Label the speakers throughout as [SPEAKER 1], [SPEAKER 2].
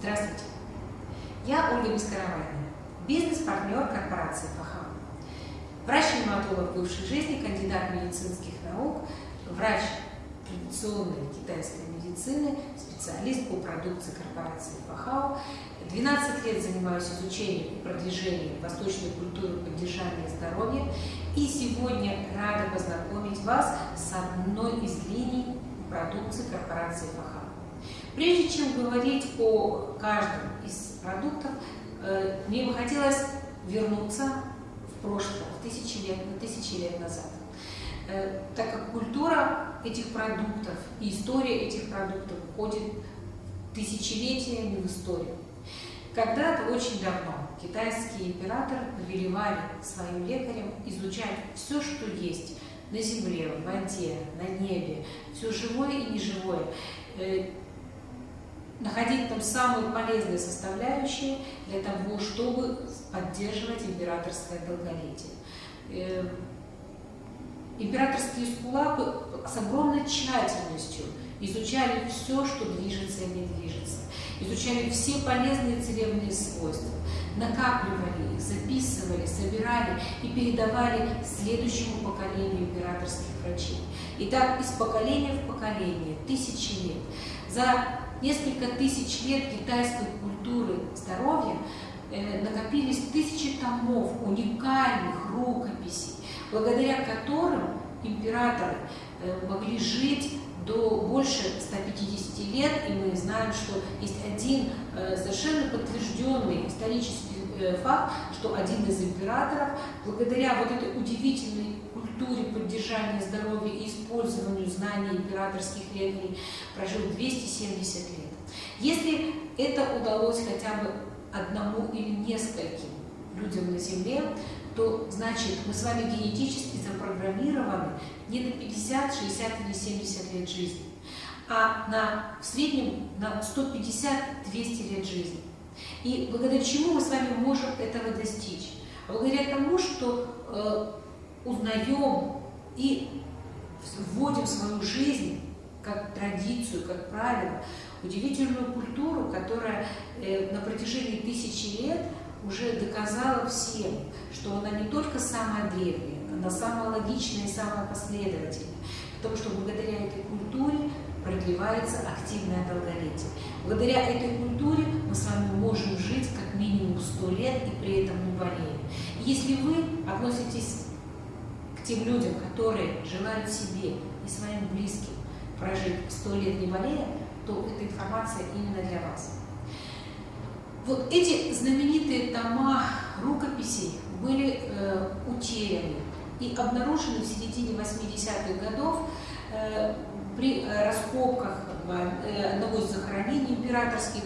[SPEAKER 1] Здравствуйте! Я Ольга Бескаравайна, бизнес-партнер корпорации ФАХА. Врач-ревматолог бывшей жизни, кандидат медицинских наук, врач традиционной китайской медицины, специалист по продукции корпорации ФАХАО. 12 лет занимаюсь изучением и продвижением восточной культуры поддержания здоровья. И сегодня рада познакомить вас с одной из линий продукции корпорации ФАХАО. Прежде чем говорить о каждом из продуктов, э, мне бы хотелось вернуться в прошлое, в тысячи лет, на тысячи лет назад. Э, так как культура этих продуктов и история этих продуктов входит тысячелетиями в историю. Когда-то очень давно китайские императоры повелевали своим лекарям изучать все, что есть на земле, в воде, на небе, все живое и неживое, э, находить там самые полезные составляющие для того, чтобы поддерживать императорское долголетие. Э, императорские скулапы с огромной тщательностью изучали все, что движется и не движется, изучали все полезные целебные свойства, накапливали их, записывали, собирали и передавали следующему поколению императорских врачей. И так из поколения в поколение, тысячи лет. За несколько тысяч лет китайской культуры здоровья э, накопились тысячи томов уникальных рукописей, благодаря которым императоры э, могли жить до больше 150 лет, и мы знаем, что есть один э, совершенно подтвержденный исторический факт, что один из императоров, благодаря вот этой удивительной культуре поддержания здоровья и использованию знаний императорских лекарей прожил 270 лет. Если это удалось хотя бы одному или нескольким людям на Земле, то значит мы с вами генетически запрограммированы не на 50, 60 или 70 лет жизни, а на, в среднем на 150-200 лет жизни. И благодаря чему мы с вами можем этого достичь? Благодаря тому, что э, узнаем и вводим в свою жизнь как традицию, как правило, удивительную культуру, которая э, на протяжении тысячи лет уже доказала всем, что она не только самая древняя, она самая логичная и самая последовательная, потому что благодаря этой культуре продлевается активное долголетие. Благодаря этой культуре мы с вами можем жить как минимум 100 лет и при этом не болеем. Если вы относитесь тем людям, которые желают себе и своим близким прожить сто лет не болея, то эта информация именно для вас. Вот эти знаменитые тома рукописей были э, утеряны и обнаружены в середине 80-х годов э, при э, раскопках э, одного из захоронений императорских.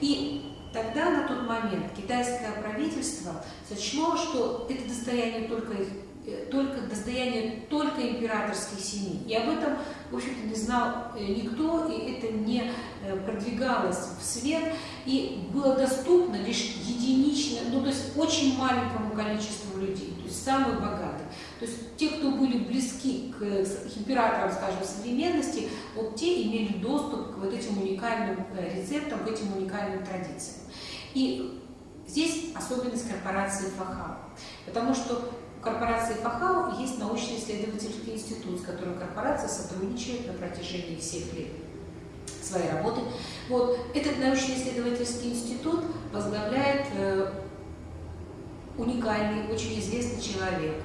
[SPEAKER 1] И тогда, на тот момент, китайское правительство сочло, что это достояние только их Э, только достояние только императорской семьи. И об этом, в общем-то, не знал э, никто, и это не э, продвигалось в свет, и было доступно лишь единично, ну, то есть очень маленькому количеству людей, то есть самых богатых. То есть те, кто были близки к императорам, скажем, современности, вот те имели доступ к вот этим уникальным рецептам, к этим уникальным традициям. И здесь особенность корпорации ФАХА, потому что корпорации ФАХАУ есть научно-исследовательский институт, с которым корпорация сотрудничает на протяжении всех лет своей работы. Вот. Этот научно-исследовательский институт возглавляет э, уникальный, очень известный человек,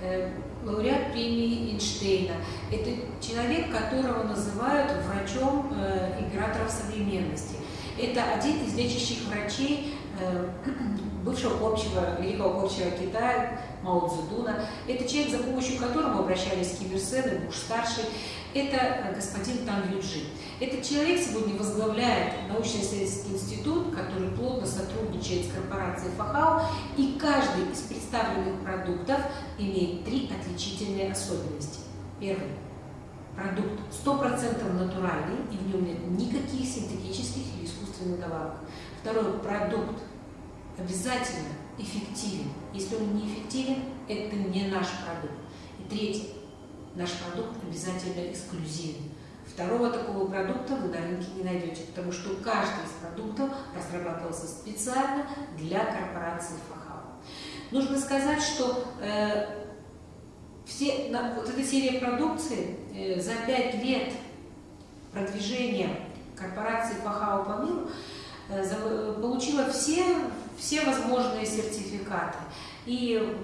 [SPEAKER 1] э, лауреат премии Эйнштейна. Это человек, которого называют врачом э, императоров современности. Это один из лечащих врачей э, бывшего общего, великого общего Китая, Мао Цзэдуна. Это человек, за помощью которого обращались Ким Ир Сен и Буш-старший. Это э, господин Тан Юджи. Этот человек сегодня возглавляет научно-исследовательский институт, который плотно сотрудничает с корпорацией Фахао, и каждый из представленных продуктов имеет три отличительные особенности. Первый. Продукт 100% натуральный, и в нем нет никаких синтетических или искусственных добавок. Второй. Продукт обязательно эффективен. Если он не эффективен, это не наш продукт. И третье, наш продукт обязательно эксклюзивен. Второго такого продукта вы на рынке не найдете, потому что каждый из продуктов разрабатывался специально для корпорации ФАХАУ. Нужно сказать, что э, все, на, вот эта серия продукции э, за пять лет продвижения корпорации ФАХАУ по миру э, за, получила все, все возможные сертификаты. И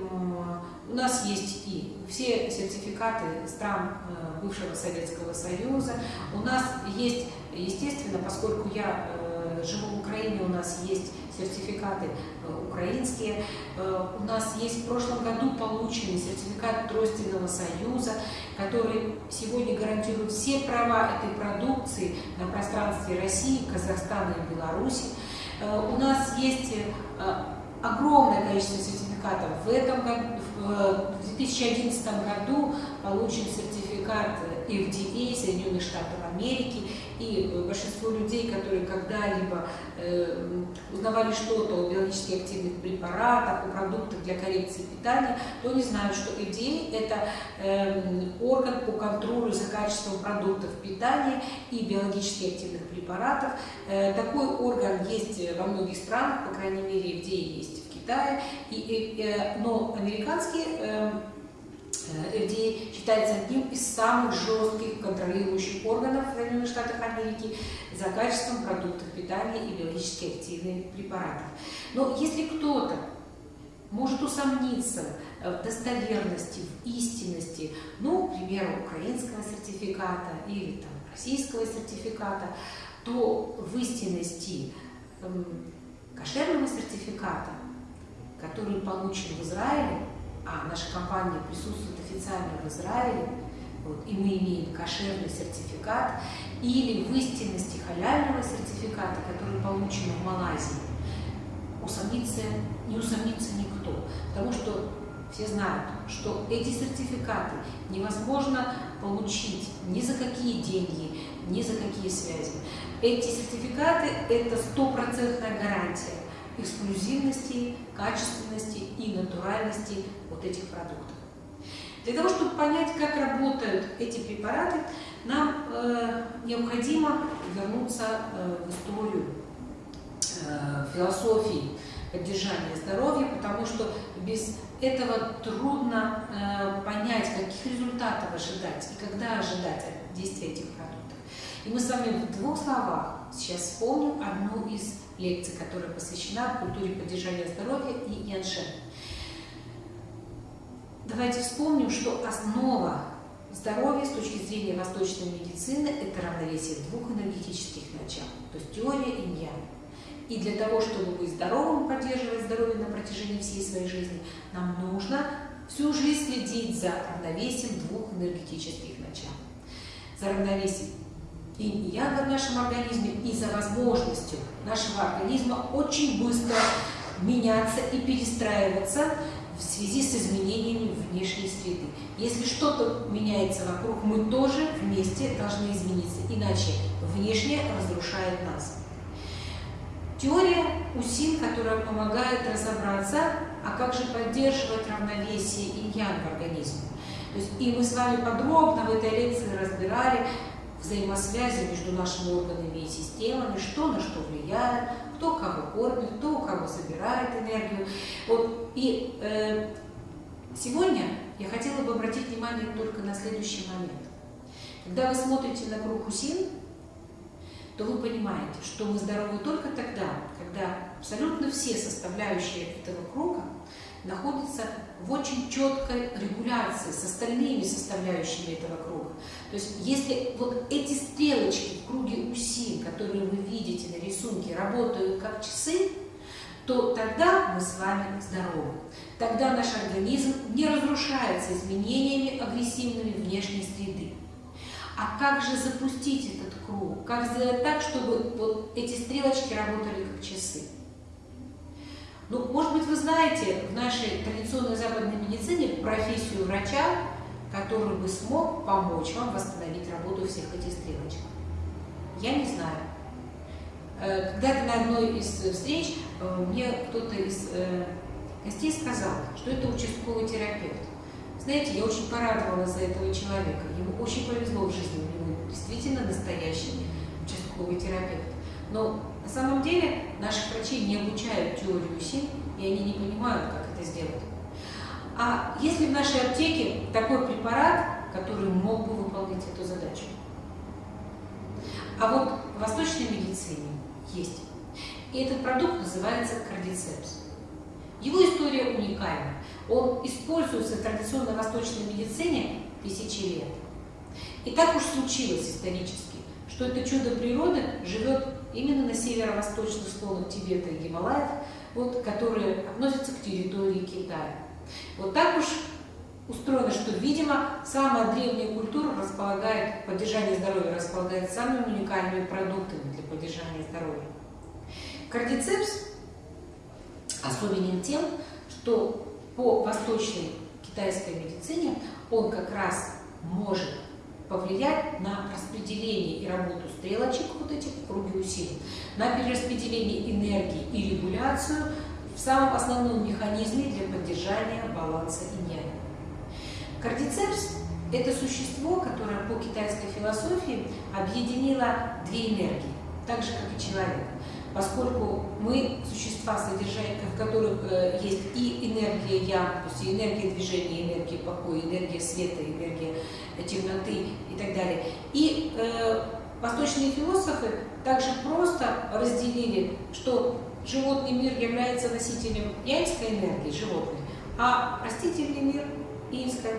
[SPEAKER 1] у нас есть и все сертификаты стран э, бывшего Советского Союза. У нас есть, естественно, поскольку я э, живу в Украине, у нас есть сертификаты э, украинские. У нас есть в прошлом году полученный сертификат Тройственного Союза, который сегодня гарантирует все права этой продукции на пространстве России, Казахстана и Беларуси. У нас есть огромное количество сертификатов. В этом в 2011 году получен сертификат FDA Соединенных Штатов Америки, и большинство людей, которые когда-либо э, узнавали что-то о биологически активных препаратах, о продуктах для коррекции питания, то не знают, что FDA – это э, орган по контролю за качеством продуктов питания и биологически активных препаратов. Э, такой орган есть во многих странах, по крайней мере, FDA есть в Китае, и, и, э, но американские э, FDA считается одним из самых жестких контролирующих органов в Соединенных Штатах Америки за качеством продуктов питания и биологически активных препаратов. Но если кто-то может усомниться в достоверности, в истинности, ну, к примеру, украинского сертификата или там, российского сертификата, то в истинности э, кошерного сертификата, который получен в Израиле, а наша компания присутствует официально в Израиле, вот, и мы имеем кошерный сертификат, или в истинности халяльного сертификата, который получен в Малайзии, усомниться, не усомнится никто. Потому что все знают, что эти сертификаты невозможно получить ни за какие деньги, ни за какие связи. Эти сертификаты – это стопроцентная гарантия эксклюзивности, качественности и натуральности вот этих продуктов. Для того, чтобы понять, как работают эти препараты, нам э, необходимо вернуться э, в историю э, философии поддержания здоровья, потому что без этого трудно э, понять, каких результатов ожидать и когда ожидать действия этих продуктов. И мы с вами в двух словах сейчас вспомним одну из лекций, которая посвящена культуре поддержания здоровья и яншен. Давайте вспомним, что основа здоровья с точки зрения восточной медицины – это равновесие двух энергетических начал, то есть теория и ян. И для того, чтобы быть здоровым, поддерживать здоровье на протяжении всей своей жизни, нам нужно всю жизнь следить за равновесием двух энергетических начал. За равновесием и янга в нашем организме и за возможностью нашего организма очень быстро меняться и перестраиваться в связи с изменениями внешней среды. Если что-то меняется вокруг, мы тоже вместе должны измениться, иначе внешнее разрушает нас. Теория УСИН, которая помогает разобраться, а как же поддерживать равновесие инь-ян в организме. То есть, и мы с вами подробно в этой лекции разбирали взаимосвязи между нашими органами и системами, что на что влияет, кто кого кормит, кто у кого забирает энергию. Вот. И э, сегодня я хотела бы обратить внимание только на следующий момент. Когда вы смотрите на круг Усин, то вы понимаете, что мы здоровы только тогда, когда абсолютно все составляющие этого круга находятся в очень четкой регуляции с остальными составляющими этого круга. То есть если вот эти стрелочки в круге УСИ, которые вы видите на рисунке, работают как часы, то тогда мы с вами здоровы. Тогда наш организм не разрушается изменениями агрессивными внешней среды. А как же запустить этот круг? Как сделать так, чтобы вот эти стрелочки работали как часы? Ну, может быть, вы знаете в нашей традиционной западной медицине профессию врача, который бы смог помочь вам восстановить работу всех этих стрелочек. Я не знаю. Э, когда-то на одной из встреч э, мне кто-то из э, гостей сказал, что это участковый терапевт. Знаете, я очень порадовалась за этого человека. Ему очень повезло в жизни, у него действительно настоящий участковый терапевт. Но на самом деле наших врачей не обучают теорию сил, и они не понимают, как это сделать. А если в нашей аптеке такой препарат, который мог бы выполнить эту задачу? А вот в восточной медицине есть. И этот продукт называется кардицепс. Его история уникальна. Он используется в традиционной восточной медицине тысячи лет. И так уж случилось исторически, что это чудо природы живет именно на северо-восточных склонах Тибета и Гималаев, вот, которые относятся к территории Китая. Вот так уж устроено, что, видимо, самая древняя культура располагает, поддержание здоровья располагает самыми уникальными продуктами для поддержания здоровья. Кардицепс особенен тем, что по восточной китайской медицине он как раз может повлиять на распределение и работу стрелочек, вот этих в круге усилий, на перераспределение энергии и регуляцию в самом основном механизме для поддержания баланса инь Кардицепс – это существо, которое по китайской философии объединило две энергии, так же, как и человек поскольку мы существа, в которых э, есть и энергия я, то есть энергия движения, энергия покоя, энергия света, энергия темноты и так далее. И э, восточные философы также просто разделили, что животный мир является носителем янской энергии, животной, а растительный мир – инской.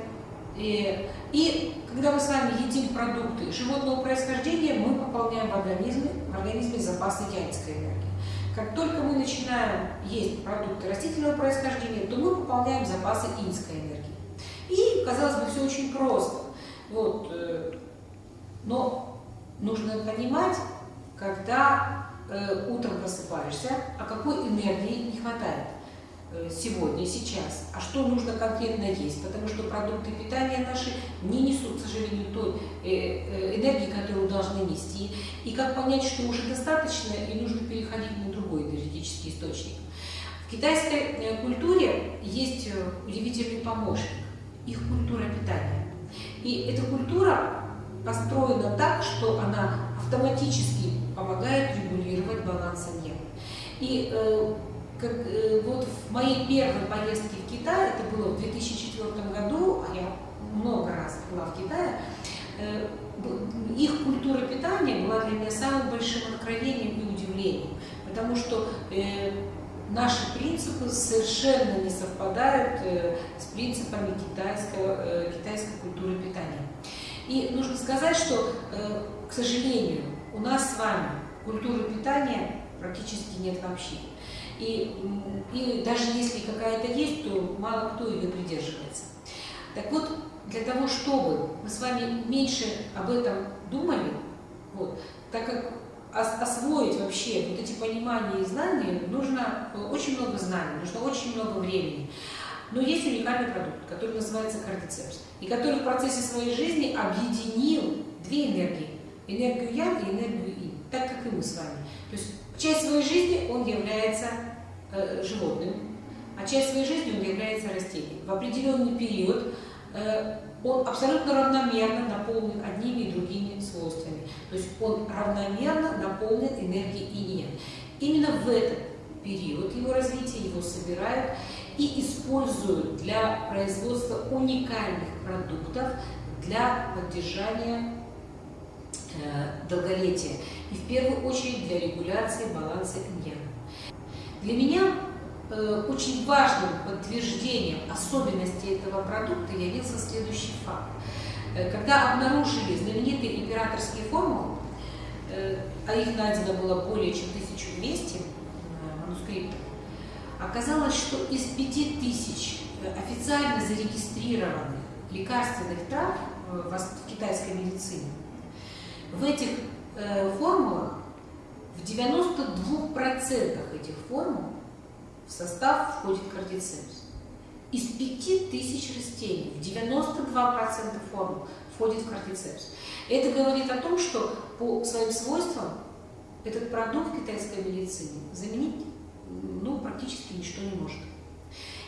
[SPEAKER 1] И, и когда мы с вами едим продукты животного происхождения, мы пополняем в организме, в организме запасы янской энергии. Как только мы начинаем есть продукты растительного происхождения, то мы пополняем запасы инской энергии. И, казалось бы, все очень просто. Вот, э, но нужно понимать, когда э, утром просыпаешься, а какой энергии не хватает. Э, сегодня, сейчас, а что нужно конкретно есть, потому что продукты питания наши не несут, к сожалению, той э, энергии, которую должны нести, и как понять, что уже достаточно и нужно переходить на другой энергетический источник. В китайской культуре есть удивительный помощник, их культура питания. И эта культура построена так, что она автоматически помогает регулировать баланс энергии. И как, э, вот в моей первой поездке в Китай, это было в 2004 году, а я много раз была в Китае, э, их культура питания была для меня самым большим откровением и удивлением, потому что э, наши принципы совершенно не совпадают э, с принципами китайского, э, китайской культуры питания. И нужно сказать, что, э, к сожалению, у нас с вами культуры питания практически нет вообще. И, и даже если какая-то есть, то мало кто ее придерживается. Так вот, для того, чтобы мы с вами меньше об этом думали, вот, так как освоить вообще вот эти понимания и знания, нужно очень много знаний, нужно очень много времени. Но есть уникальный продукт, который называется кардицепс, и который в процессе своей жизни объединил две энергии. Энергию Ян и энергию Ин, так как и мы с вами. То есть часть своей жизни он является э, животным, а часть своей жизни он является растением. В определенный период э, он абсолютно равномерно наполнен одними и другими свойствами. То есть он равномерно наполнен энергией инья. Именно в этот период его развития его собирают и используют для производства уникальных продуктов для поддержания долголетия и в первую очередь для регуляции баланса иньяна. Для меня э, очень важным подтверждением особенностей этого продукта явился следующий факт. Э, когда обнаружили знаменитые императорские формулы, э, а их найдено было более чем 1200 э, манускриптов, оказалось, что из 5000 э, официально зарегистрированных лекарственных трав э, в китайской медицине, в этих э, формулах в 92% этих формул в состав входит кардицепс. Из 5000 растений в 92% формул входит кардицепс. Это говорит о том, что по своим свойствам этот продукт китайской медицине заменить ну, практически ничто не может.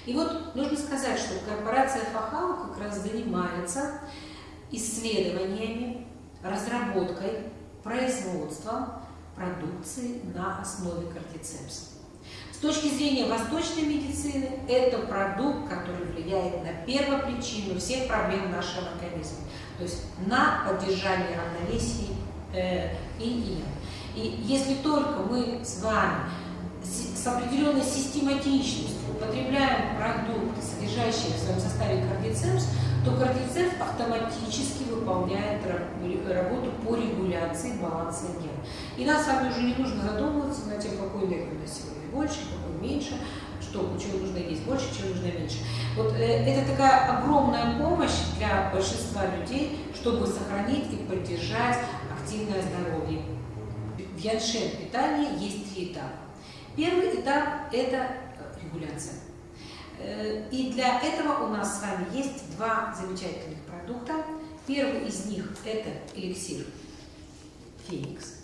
[SPEAKER 1] И вот нужно сказать, что корпорация Фахау как раз занимается исследованиями, разработкой, производством продукции на основе кардицепса. С точки зрения восточной медицины, это продукт, который влияет на первопричину всех проблем нашего организма, то есть на поддержание равновесия э, и и И если только мы с вами с определенной систематичностью употребляем продукты, содержащие в своем составе кардицепс, то кардицепс автоматически выполняет работу по регуляции баланса энергии. И нам с вами уже не нужно задумываться над тем, какой энергии у нас сегодня больше, какой меньше, что, чего нужно есть больше, чего нужно меньше. Вот э, это такая огромная помощь для большинства людей, чтобы сохранить и поддержать активное здоровье. В яншен питании есть три этапа. Первый этап – это регуляция. Э, и для этого у нас с вами есть два замечательных продукта. Первый из них – это эликсир Феникс,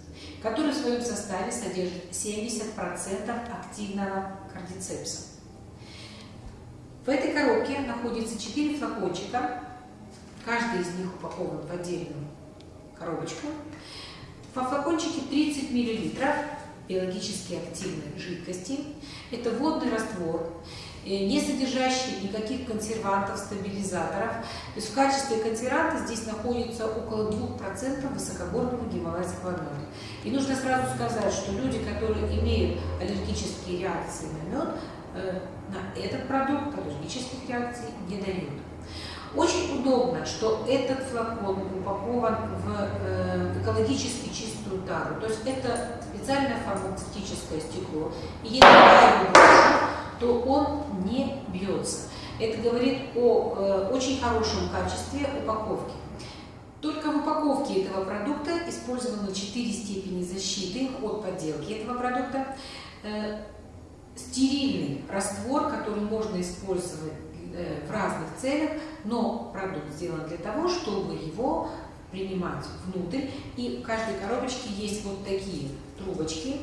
[SPEAKER 1] который в своем составе содержит 70% активного кардицепса. В этой коробке находится 4 флакончика, каждый из них упакован в отдельную коробочку. Во флакончике 30 мл биологически активной жидкости. Это водный раствор, э, не содержащий никаких консервантов, стабилизаторов. То есть в качестве консерванта здесь находится около 2% высокогорного гималайского меда. И нужно сразу сказать, что люди, которые имеют аллергические реакции на мед, э, на этот продукт аллергических реакций не дают. Очень удобно, что этот флакон упакован в э, экологически чистую тару. То есть это специальное фармацевтическое стекло. И если я его брошу, то он не бьется. Это говорит о э, очень хорошем качестве упаковки. Только в упаковке этого продукта использованы 4 степени защиты от подделки этого продукта. Э, стерильный раствор, который можно использовать Э, в разных целях, но продукт сделан для того, чтобы его принимать внутрь. И в каждой коробочке есть вот такие трубочки,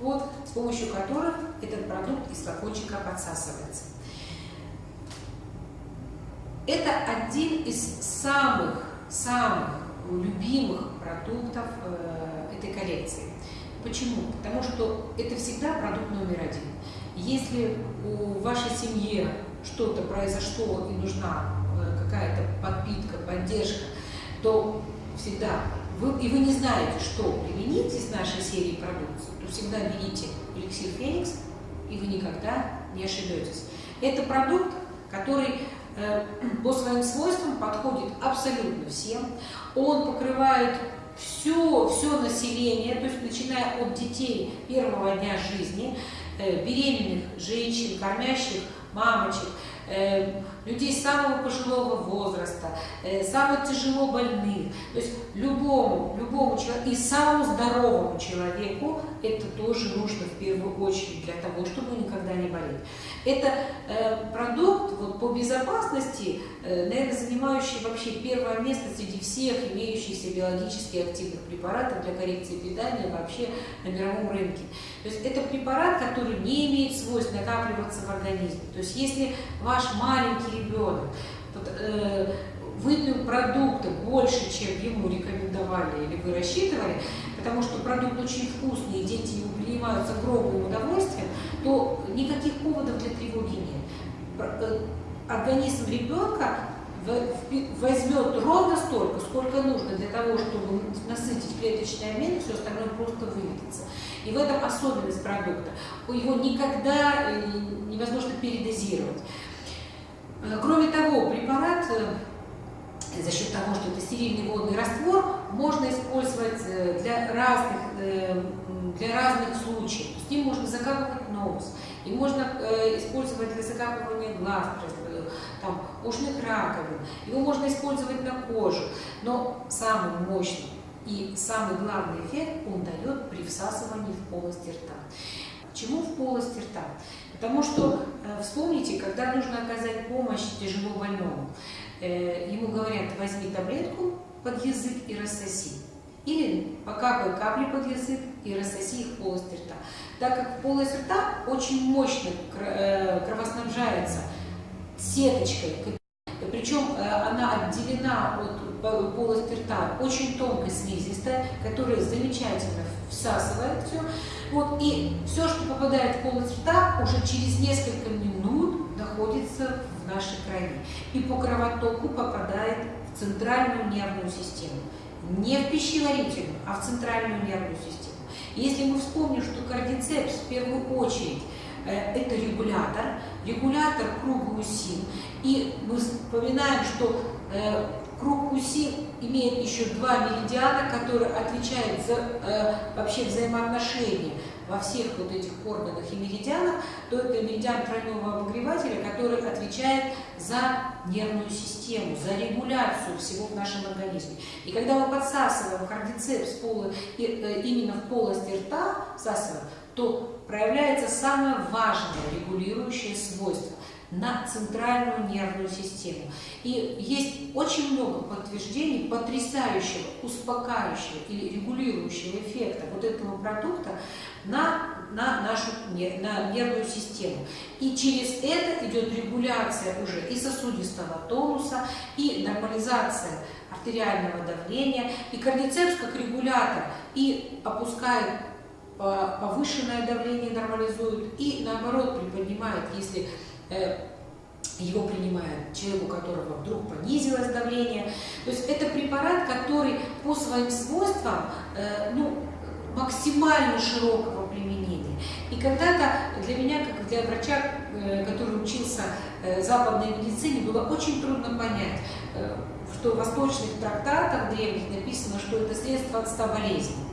[SPEAKER 1] вот, с помощью которых этот продукт из флакончика подсасывается. Это один из самых, самых любимых продуктов э, этой коллекции. Почему? Потому что это всегда продукт номер один. Если у вашей семьи что-то произошло и нужна э, какая-то подпитка, поддержка, то всегда вы, и вы не знаете, что применить из нашей серии продукции, то всегда берите эликсир Феникс, и вы никогда не ошибетесь. Это продукт, который э, по своим свойствам подходит абсолютно всем. Он покрывает все, все население, то есть начиная от детей первого дня жизни, э, беременных женщин, кормящих мамочек, э, людей самого пожилого возраста, э, самых тяжело больных. То есть любому, любому человеку и самому здоровому человеку это тоже нужно в первую очередь для того, чтобы никогда не болеть. Это э, продукт вот, по безопасности, э, наверное, занимающий вообще первое место среди всех имеющихся биологически активных препаратов для коррекции питания вообще на мировом рынке. То есть это препарат, который не имеет свойств накапливаться в организме. То есть если ваш маленький ребенок э, выпил продукты больше, чем ему рекомендовали или вы рассчитывали, потому что продукт очень вкусный, и дети его принимают с огромным удовольствием, то никаких поводов для тревоги нет. Э, организм ребенка возьмет ровно столько, сколько нужно для того, чтобы насытить клеточный обмен, все остальное просто выведется. И в этом особенность продукта. Его никогда э, невозможно передозировать. Э, кроме того, препарат за счет того, что это стерильный водный раствор, можно использовать э, для разных, э, для разных случаев. С ним можно закапывать нос, и можно э, использовать для закапывания глаз, там, ушных раковин, его можно использовать на кожу, но самый мощный и самый главный эффект он дает при всасывании в полости рта. Почему в полости рта? Потому что, вспомните, когда нужно оказать помощь тяжело больному, Э, ему говорят, возьми таблетку под язык и рассоси. Или покапай капли под язык и рассоси их в полость рта. Так как полость рта очень мощно э, кровоснабжается сеточкой, причем э, она отделена от полость рта очень тонкая слизистая, которая замечательно всасывает все. Вот, и все, что попадает в полость рта, уже через несколько минут находится в нашей крови. И по кровотоку попадает в центральную нервную систему. Не в пищеварительную, а в центральную нервную систему. Если мы вспомним, что кардицепс в первую очередь э, это регулятор, регулятор круга УСИ, и мы вспоминаем, что э, круг УСИ имеет еще два меридиана, которые отвечают за э, вообще взаимоотношения во всех вот этих органах и меридианах, то это меридиан тройного обогревателя, который отвечает за нервную систему, за регуляцию всего в нашем организме. И когда мы подсасываем кардицепс полы, э, именно в полости рта, всасываем, то проявляется самое важное регулирующее свойство на центральную нервную систему. И есть очень много подтверждений потрясающего, успокаивающего или регулирующего эффекта вот этого продукта на, на нашу на нервную систему. И через это идет регуляция уже и сосудистого тонуса, и нормализация артериального давления, и кардицепс как регулятор и опускает повышенное давление, нормализует, и наоборот приподнимает, если Э, его принимает человек, у которого вдруг понизилось давление. То есть это препарат, который по своим свойствам э, ну, максимально широкого применения. И когда-то для меня, как для врача, э, который учился западной медицине, было очень трудно понять, что в восточных трактатах древних написано, что это средство от ста болезней.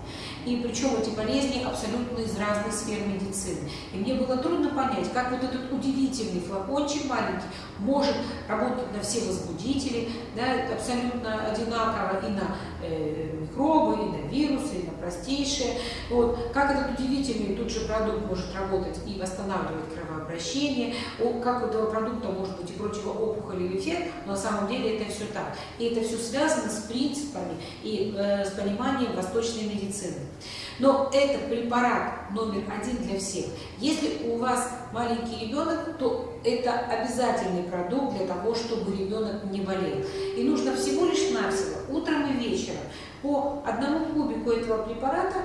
[SPEAKER 1] И причем эти болезни абсолютно из разных сфер медицины. И мне было трудно понять, как вот этот удивительный флакончик маленький может работать на все возбудители, да, абсолютно одинаково и на э, микробы, и на вирусы, и на простейшие. Вот. Как этот удивительный тут же продукт может работать и восстанавливать кровообращение, как у этого продукта может быть и противоопухолевый эффект, но на самом деле это все так. И это все связано с принципами и э, с пониманием восточной медицины. Но это препарат номер один для всех. Если у вас маленький ребенок, то это обязательный продукт для того, чтобы ребенок не болел. И нужно всего лишь навсего утром и вечером по одному кубику этого препарата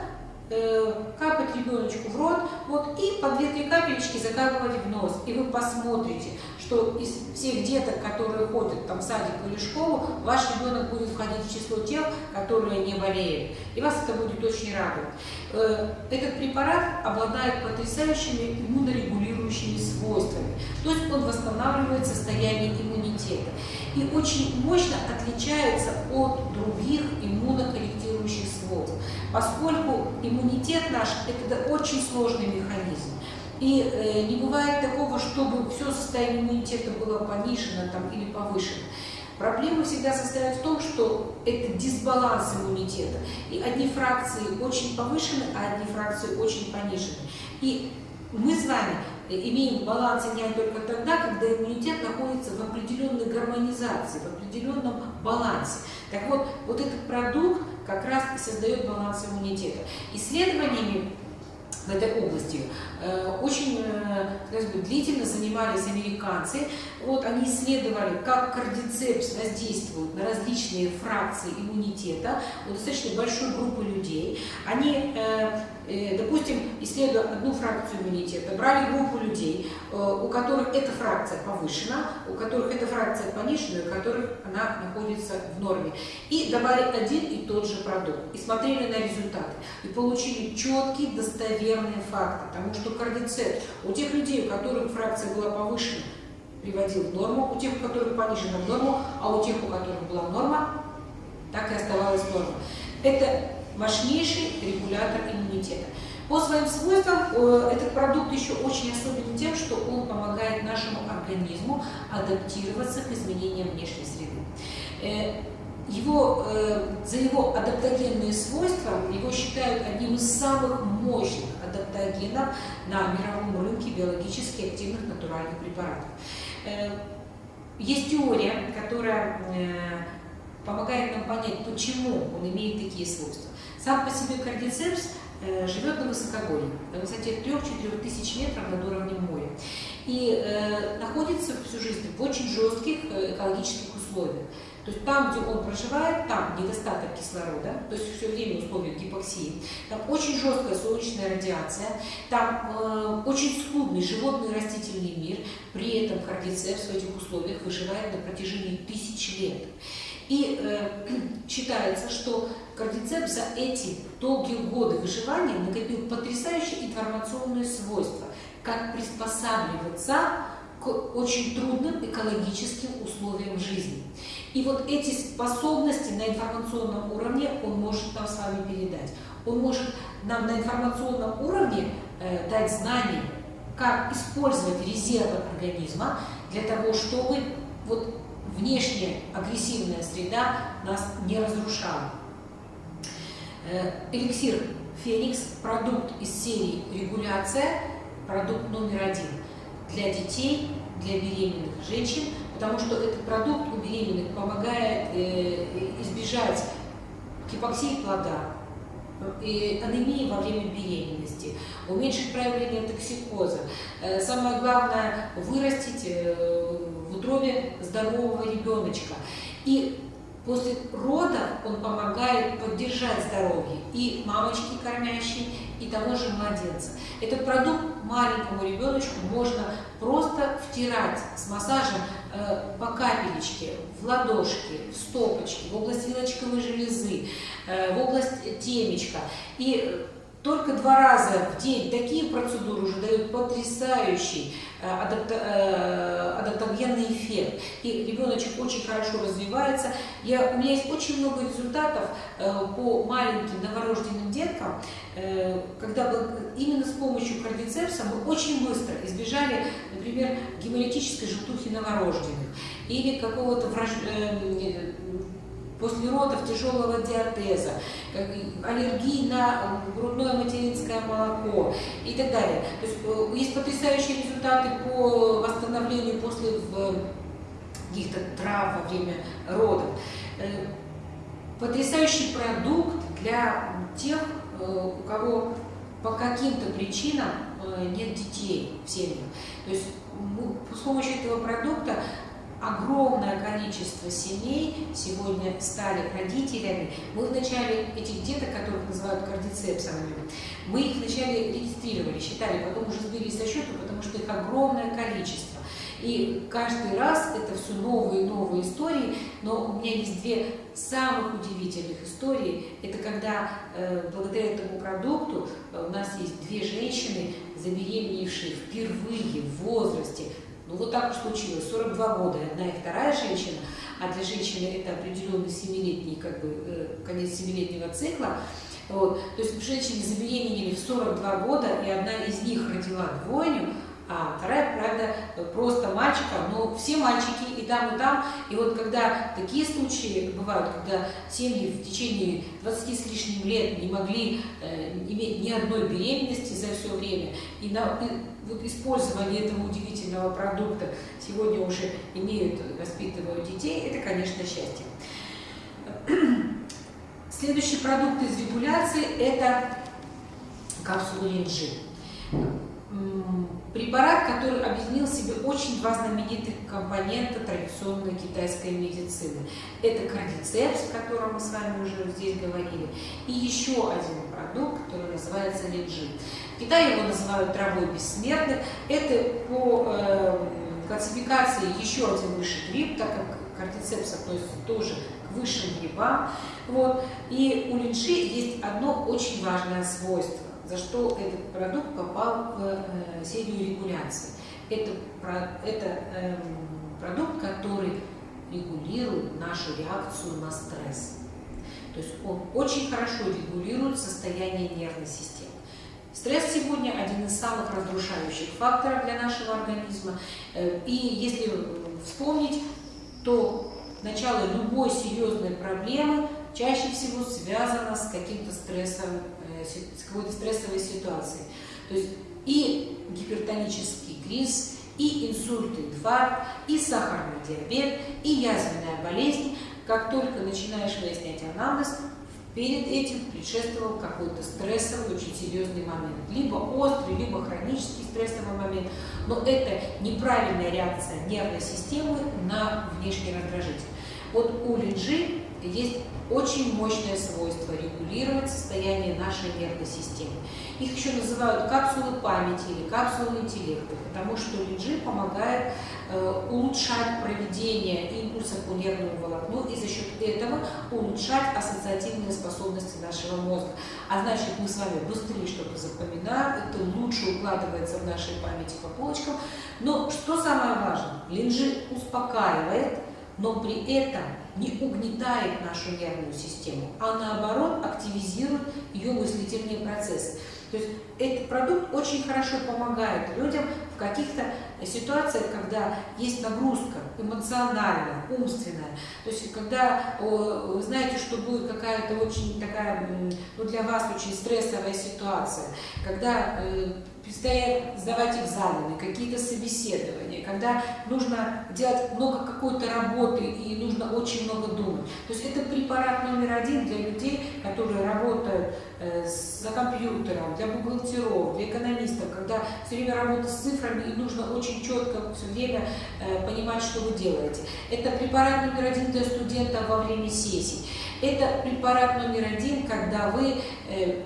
[SPEAKER 1] э, капать ребеночку в рот, вот, и по 2-3 капелечки закапывать в нос. И вы посмотрите, что из всех деток, которые ходят там, в садик или школу, ваш ребенок будет входить в число тех, которые не болеют. И вас это будет очень радовать. Э, этот препарат обладает потрясающими иммунорегулирующими свойствами. То есть он восстанавливает состояние иммунитета. И очень мощно отличается от других иммунокорректирующих свойств. Поскольку иммунитет наш – это очень сложный механизм. И э, не бывает такого, чтобы все состояние иммунитета было понижено там, или повышено. Проблема всегда состоит в том, что это дисбаланс иммунитета. И одни фракции очень повышены, а одни фракции очень понижены. И мы с вами имеем баланс не только тогда, когда иммунитет находится в определенной гармонизации, в определенном балансе. Так вот, вот этот продукт как раз и создает баланс иммунитета. Исследованиями в этой области. Э, очень сказать, длительно занимались американцы. Вот они исследовали, как кардицепс воздействует на различные фракции иммунитета у достаточно большой группы людей. Они э, Э, допустим, исследуя одну фракцию иммунитета, брали группу людей, э, у которых эта фракция повышена, у которых эта фракция понижена, у которых она находится в норме. И давали один и тот же продукт. И смотрели на результаты. И получили четкие, достоверные факты. Потому что кардицепт у тех людей, у которых фракция была повышена, приводил в норму, у тех, у которых понижена в норму, а у тех, у которых была норма, так и оставалась норма. Это мощнейший регулятор иммунитета. По своим свойствам э, этот продукт еще очень особенен тем, что он помогает нашему организму адаптироваться к изменениям внешней среды. Э, его, э, за его адаптогенные свойства его считают одним из самых мощных адаптогенов на мировом рынке биологически активных натуральных препаратов. Есть теория, которая помогает нам понять, почему он имеет такие свойства. Сам по себе кардицепс э, живет на высокогорье, на высоте 3-4 тысяч метров над уровнем моря. И э, находится всю жизнь в очень жестких э, экологических условиях. То есть там, где он проживает, там недостаток кислорода, то есть все время условия гипоксии, там очень жесткая солнечная радиация, там э, очень скудный животный растительный мир, при этом кардицепс в этих условиях выживает на протяжении тысяч лет. И э, считается, что кардицепс за эти долгие годы выживания накопил потрясающие информационные свойства, как приспосабливаться к очень трудным экологическим условиям жизни. И вот эти способности на информационном уровне он может нам с вами передать. Он может нам на информационном уровне э, дать знания, как использовать резервы организма для того, чтобы вот внешняя агрессивная среда нас не разрушала. Э, эликсир Феникс – продукт из серии «Регуляция», продукт номер один для детей, для беременных женщин, потому что этот продукт у беременных помогает э, избежать гипоксии плода, и анемии во время беременности, уменьшить проявление токсикоза. Э, самое главное – вырастить э, в утробе здорового ребеночка. И после родов он помогает поддержать здоровье и мамочки кормящей, и того же младенца. Этот продукт маленькому ребеночку можно просто втирать с массажем э, по капелечке, в ладошки, в стопочки, в область вилочковой железы, э, в область темечка. И только два раза в день такие процедуры уже дают потрясающий э, э, адаптогенный эффект. И ребеночек очень хорошо развивается. Я, у меня есть очень много результатов э, по маленьким новорожденным деткам, когда именно с помощью кардицепса мы очень быстро избежали, например, гемолитической желтухи новорожденных или какого-то враж после родов тяжелого диатеза, аллергии на грудное материнское молоко и так далее. То есть э, есть потрясающие результаты по восстановлению после каких-то трав во время родов. Э, потрясающий продукт для тех, э, у кого по каким-то причинам нет детей в семьях. То есть с помощью этого продукта огромное количество семей сегодня стали родителями. Мы вначале этих деток, которых называют кардицепсами, мы их вначале регистрировали, считали, потом уже сбились со счета, потому что их огромное количество. И каждый раз это все новые и новые истории, но у меня есть две самых удивительных истории. Это когда э, благодаря этому продукту э, у нас есть две женщины, забеременевшие впервые в возрасте ну вот так уж случилось, 42 года, одна и вторая женщина, а для женщины это определенный семилетний, как бы, э, конец семилетнего цикла. Вот. То есть женщины забеременели в 42 года, и одна из них родила двойню, а вторая, правда, просто мальчика, но все мальчики и там, и там. И вот когда такие случаи бывают, когда семьи в течение 20 с лишним лет не могли э, иметь ни одной беременности за все время, и, на, вот использование этого удивительного продукта сегодня уже имеют, воспитывают детей, это, конечно, счастье. Следующий продукт из регуляции – это капсулы линджи. Препарат, который объединил в себе очень два знаменитых компонента традиционной китайской медицины. Это кардицепс, о котором мы с вами уже здесь говорили, и еще один продукт, который называется линджи. В Китае его называют травой бессмертных. Это по э, классификации еще один высший гриб, так как кардицепс относится тоже к высшим грибам. Вот. И у линджи есть одно очень важное свойство за что этот продукт попал в э, серию регуляции. Это, это э, продукт, который регулирует нашу реакцию на стресс. То есть он очень хорошо регулирует состояние нервной системы. Стресс сегодня один из самых разрушающих факторов для нашего организма. Э, и если вспомнить, то начало любой серьезной проблемы чаще всего связано с каким-то стрессом с какой-то стрессовой ситуацией. То есть и гипертонический криз, и инсульт, инфаркт, и сахарный диабет, и язвенная болезнь. Как только начинаешь выяснять анамнез, перед этим предшествовал какой-то стрессовый, очень серьезный момент. Либо острый, либо хронический стрессовый момент. Но это неправильная реакция нервной системы на внешний раздражитель. Вот у линжи есть очень мощное свойство регулировать состояние нашей нервной системы. Их еще называют капсулы памяти или капсулы интеллекта, потому что линжи помогает э, улучшать проведение импульсов по нервному волокну и за счет этого улучшать ассоциативные способности нашего мозга. А значит, мы с вами быстрее что-то запоминаем, это лучше укладывается в нашей памяти по полочкам. Но что самое важное, линжи успокаивает, но при этом не угнетает нашу нервную систему, а наоборот активизирует ее мыслительные процессы. То есть этот продукт очень хорошо помогает людям в каких-то ситуациях, когда есть нагрузка эмоциональная, умственная. То есть когда вы знаете, что будет какая-то очень такая, ну для вас очень стрессовая ситуация, когда предстоит сдавать экзамены, какие-то собеседования, когда нужно делать много какой-то работы и нужно очень много думать. То есть это препарат номер один для людей, которые работают э, за компьютером, для бухгалтеров, для экономистов, когда все время работа с цифрами и нужно очень четко все время э, понимать, что вы делаете. Это препарат номер один для студентов во время сессий. Это препарат номер один, когда вы э,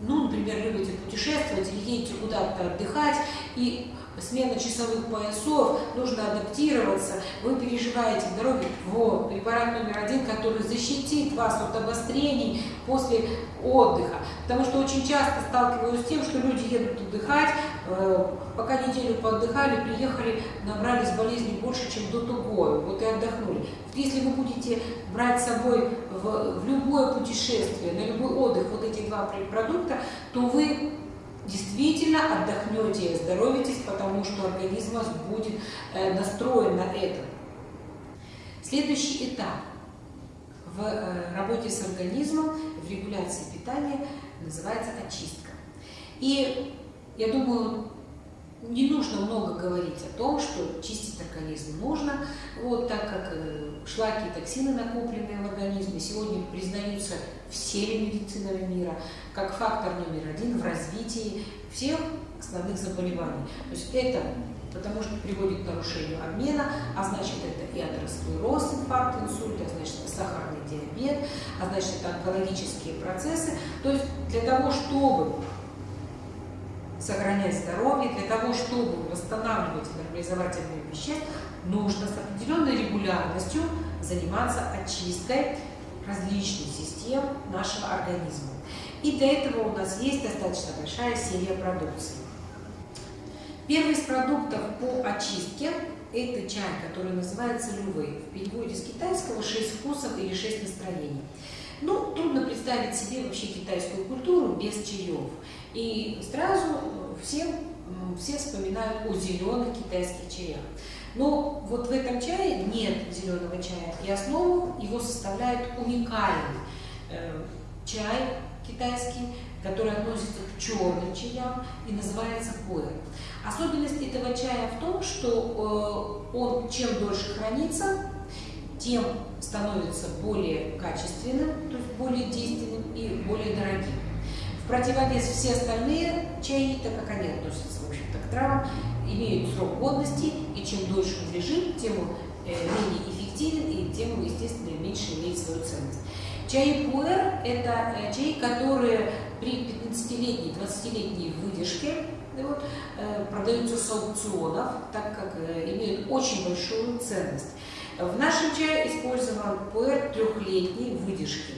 [SPEAKER 1] ну, например, любите путешествовать или едете куда-то отдыхать, и смена часовых поясов, нужно адаптироваться, вы переживаете в дороге, вот, препарат номер один, который защитит вас от обострений после отдыха. Потому что очень часто сталкиваюсь с тем, что люди едут отдыхать, э, пока неделю поотдыхали, приехали, набрались болезней больше, чем до того, вот и отдохнули. Если вы будете брать с собой в, в любое путешествие, на любой отдых вот эти два продукта, то вы действительно отдохнете и оздоровитесь, потому что организм вас будет э, настроен на это. Следующий этап в э, работе с организмом, в регуляции питания называется очистка. И я думаю, не нужно много говорить о том, что чистить организм нужно, вот, так как э, шлаки и токсины, накопленные в организме, сегодня признаются всеми медицинами мира как фактор номер один в развитии всех основных заболеваний. То есть это потому что приводит к нарушению обмена, а значит это и атеросклероз, инфаркт, инсульт, а значит это сахарный диабет, а значит это онкологические процессы. То есть для того, чтобы сохранять здоровье, для того, чтобы восстанавливать и нормализовать обмен веществ, нужно с определенной регулярностью заниматься очисткой различных систем нашего организма. И для этого у нас есть достаточно большая серия продукции. Первый из продуктов по очистке – это чай, который называется лювей. В переводе с китайского «шесть вкусов» или «шесть настроений». Ну, трудно представить себе вообще китайскую культуру без чаев. И сразу все, все вспоминают о зеленых китайских чаях. Но вот в этом чае нет зеленого чая, и основу его составляет уникальный э, чай китайский, который относится к черным чаям и называется пуэр. Особенность этого чая в том, что э, он чем дольше хранится, тем становится более качественным, то есть более действенным и более дорогим. В противовес все остальные чаи, так как они относятся, в общем-то, к травам, имеют срок годности, и чем дольше он лежит, тем он э, менее эффективен, и тем он, естественно, меньше имеет свою ценность. Чаи пуэр – это э, чаи, которые при 15-летней, 20-летней выдержке вот, э, продаются с аукционов, так как имеют очень большую ценность. В нашем чае использован пуэр трехлетней выдержки.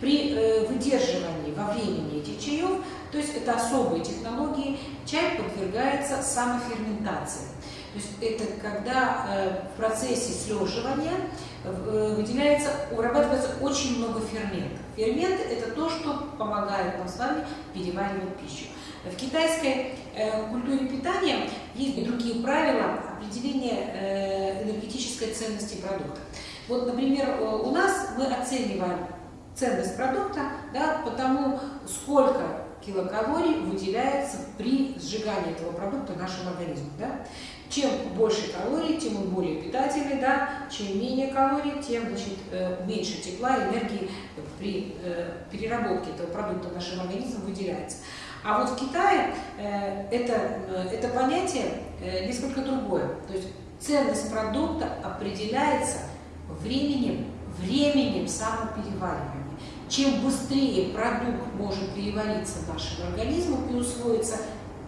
[SPEAKER 1] При выдерживании во времени этих чаев, то есть это особые технологии, чай подвергается самоферментации. То есть это когда э, в процессе слеживания э, выделяется, урабатывается очень много ферментов. Ферменты – это то, что помогает нам с вами переваривать пищу. В китайской э, культуре питания есть другие правила определения энергетической ценности продукта. Вот, например, у нас мы оцениваем ценность продукта да, по тому, сколько килокалорий выделяется при сжигании этого продукта нашему организму. Да? Чем больше калорий, тем он более питательный, да? чем менее калорий, тем значит, меньше тепла, энергии при переработке этого продукта нашим организмом выделяется. А вот в Китае э, это, э, это понятие э, несколько другое. То есть ценность продукта определяется временем, временем самопереваривания. Чем быстрее продукт может перевариться нашим организмом и усвоиться,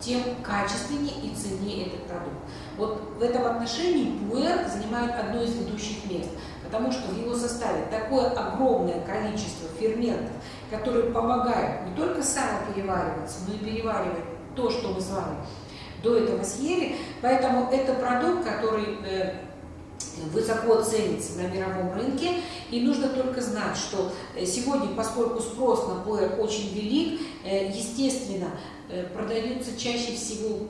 [SPEAKER 1] тем качественнее и ценнее этот продукт. Вот в этом отношении пуэр занимает одно из ведущих мест, потому что в его составе такое огромное количество ферментов, которые помогают не только самоперевариваться, но и переваривать то, что мы с вами до этого съели. Поэтому это продукт, который э, высоко ценится на мировом рынке. И нужно только знать, что э, сегодня, поскольку спрос на пуэр очень велик, э, естественно, продаются чаще всего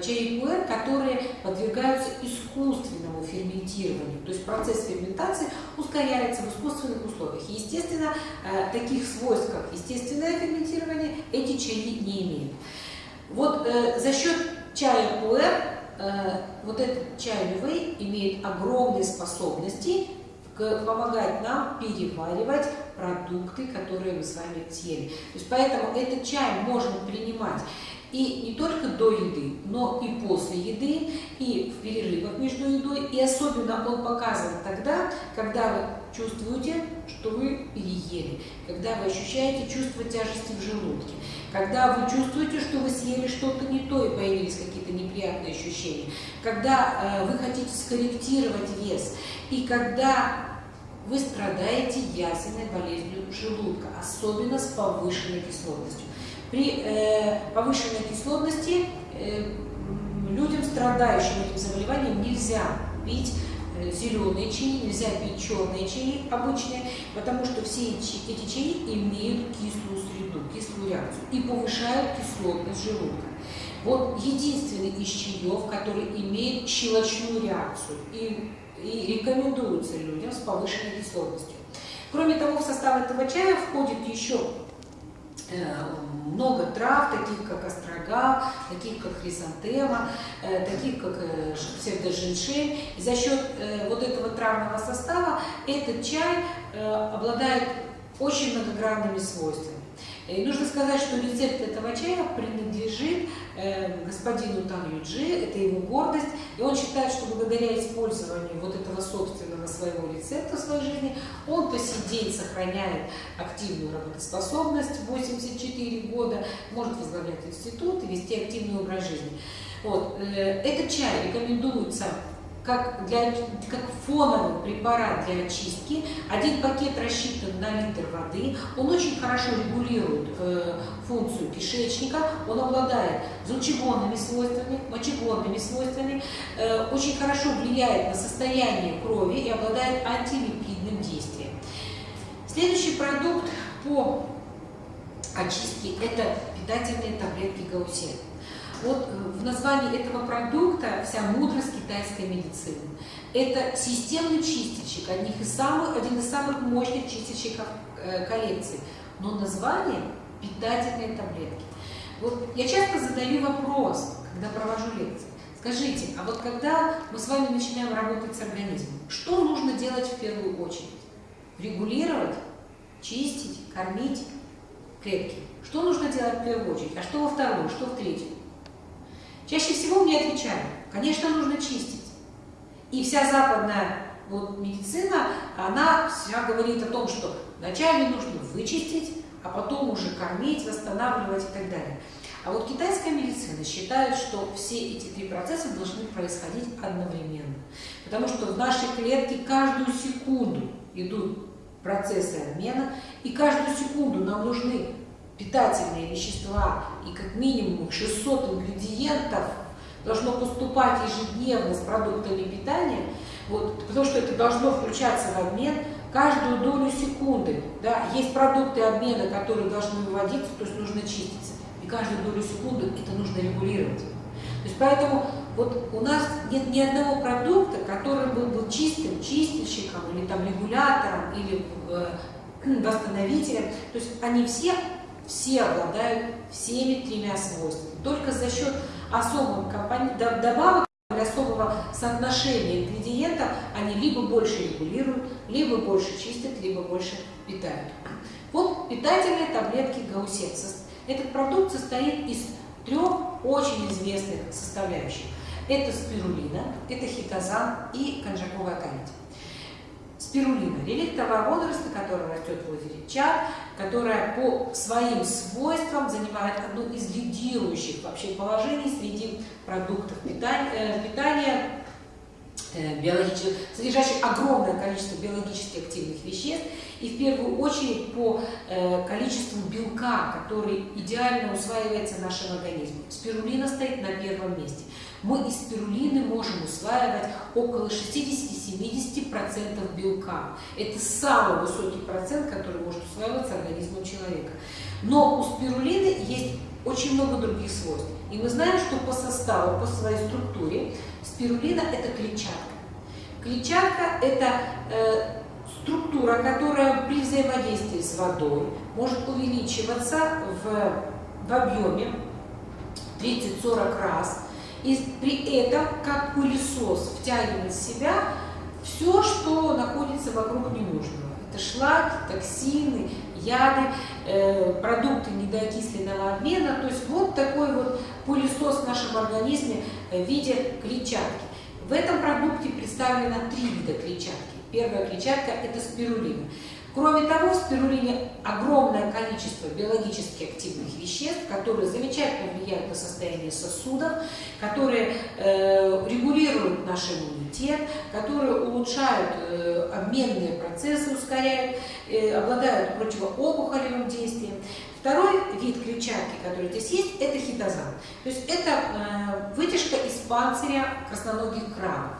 [SPEAKER 1] чаи пуэр, которые подвергаются искусственному ферментированию. То есть процесс ферментации ускоряется в искусственных условиях. естественно, таких свойств, как естественное ферментирование, эти чаи не имеют. Вот э, за счет чая пуэр, э, вот этот чай Лювей имеет огромные способности помогать нам переваривать продукты, которые мы с вами съели. То есть поэтому этот чай можно принимать и не только до еды, но и после еды, и в перерывах между едой. И особенно он показан тогда, когда вы чувствуете, что вы переели, когда вы ощущаете чувство тяжести в желудке, когда вы чувствуете, что вы съели что-то не то и появились какие-то неприятные ощущения, когда э, вы хотите скорректировать вес, и когда вы страдаете ясенной болезнью желудка, особенно с повышенной кислотностью. При э, повышенной кислотности э, людям, страдающим этим заболеванием, нельзя пить э, зеленые чаи, нельзя пить черные чаи обычные, потому что все эти чаи имеют кислую кислую реакцию и повышают кислотность желудка. Вот единственный из чаев, который имеет щелочную реакцию и, и рекомендуется людям с повышенной кислотностью. Кроме того, в состав этого чая входит еще Э, много трав, таких как острога, таких как хризантема, э, таких как э, псевдоженшень. И за счет вот этого травного состава этот чай обладает очень многогранными свойствами. И нужно сказать, что рецепт этого чая принадлежит э, господину Тан Юджи, это его гордость, и он считает, что благодаря использованию вот этого собственного своего рецепта в своей жизни он по сей день сохраняет активную работоспособность, 84 года, может возглавлять институт и вести активный образ жизни. Вот. Э, этот чай рекомендуется как, для, как фоновый препарат для очистки. Один пакет рассчитан на литр воды. Он очень хорошо регулирует э, функцию кишечника. Он обладает желчегонными свойствами, мочегонными свойствами. Э, очень хорошо влияет на состояние крови и обладает антилипидным действием. Следующий продукт по очистке – это питательные таблетки Гаусен. Вот э, в названии этого продукта вся мудрость китайской медицины. Это системный чистильщик, одних из самых, один из самых мощных чистильщиков э, коллекции. Но название – питательные таблетки. Вот я часто задаю вопрос, когда провожу лекции. Скажите, а вот когда мы с вами начинаем работать с организмом, что нужно делать в первую очередь? Регулировать, чистить, кормить клетки. Что нужно делать в первую очередь? А что во вторую, что в третью? Чаще всего мне отвечают, конечно, нужно чистить. И вся западная вот, медицина, она вся говорит о том, что вначале нужно вычистить, а потом уже кормить, восстанавливать и так далее. А вот китайская медицина считает, что все эти три процесса должны происходить одновременно. Потому что в нашей клетке каждую секунду идут процессы обмена, и каждую секунду нам нужны питательные вещества и как минимум 600 ингредиентов должно поступать ежедневно с продуктами питания, вот, потому что это должно включаться в обмен каждую долю секунды. Да, есть продукты обмена, которые должны выводиться, то есть нужно чиститься. И каждую долю секунды это нужно регулировать. То есть поэтому вот у нас нет ни одного продукта, который был бы чистым чистильщиком или там регулятором или э, восстановителем. То есть они все все обладают всеми тремя свойствами. Только за счет особых добавок или особого соотношения ингредиентов они либо больше регулируют, либо больше чистят, либо больше питают. Вот питательные таблетки Гаусекс. Этот продукт состоит из трех очень известных составляющих. Это спирулина, это хитозан и конжаковая корить. Спирулина – реликтового возраста, которая растет в озере Чар, которая по своим свойствам занимает одно из лидирующих вообще положений среди продуктов питания, э, питания Э, биологических, содержащих огромное количество биологически активных веществ, и в первую очередь по э, количеству белка, который идеально усваивается в нашем организме. Спирулина стоит на первом месте. Мы из спирулины можем усваивать около 60-70% белка. Это самый высокий процент, который может усваиваться организмом человека. Но у спирулины есть очень много других свойств. И мы знаем, что по составу, по своей структуре спирулина – это клетчатка. Клетчатка – это э, структура, которая при взаимодействии с водой может увеличиваться в, в объеме 30-40 раз. И при этом, как пылесос, втягивает в себя все, что находится вокруг ненужного. Это шлаки, токсины, яды, э, продукты недоокисленного обмена. То есть вот такой вот пылесос в нашем организме в виде клетчатки. В этом продукте представлено три вида клетчатки. Первая клетчатка – это спирулина. Кроме того, в спирулине огромное количество биологически активных веществ, которые замечательно влияют на состояние сосудов, которые э, регулируют наш иммунитет, которые улучшают э, обменные процессы, ускоряют, э, обладают противоопухолевым действием. Второй вид клетчатки, который здесь есть, это хитозан. То есть это э, вытяжка из панциря красноногих крабов.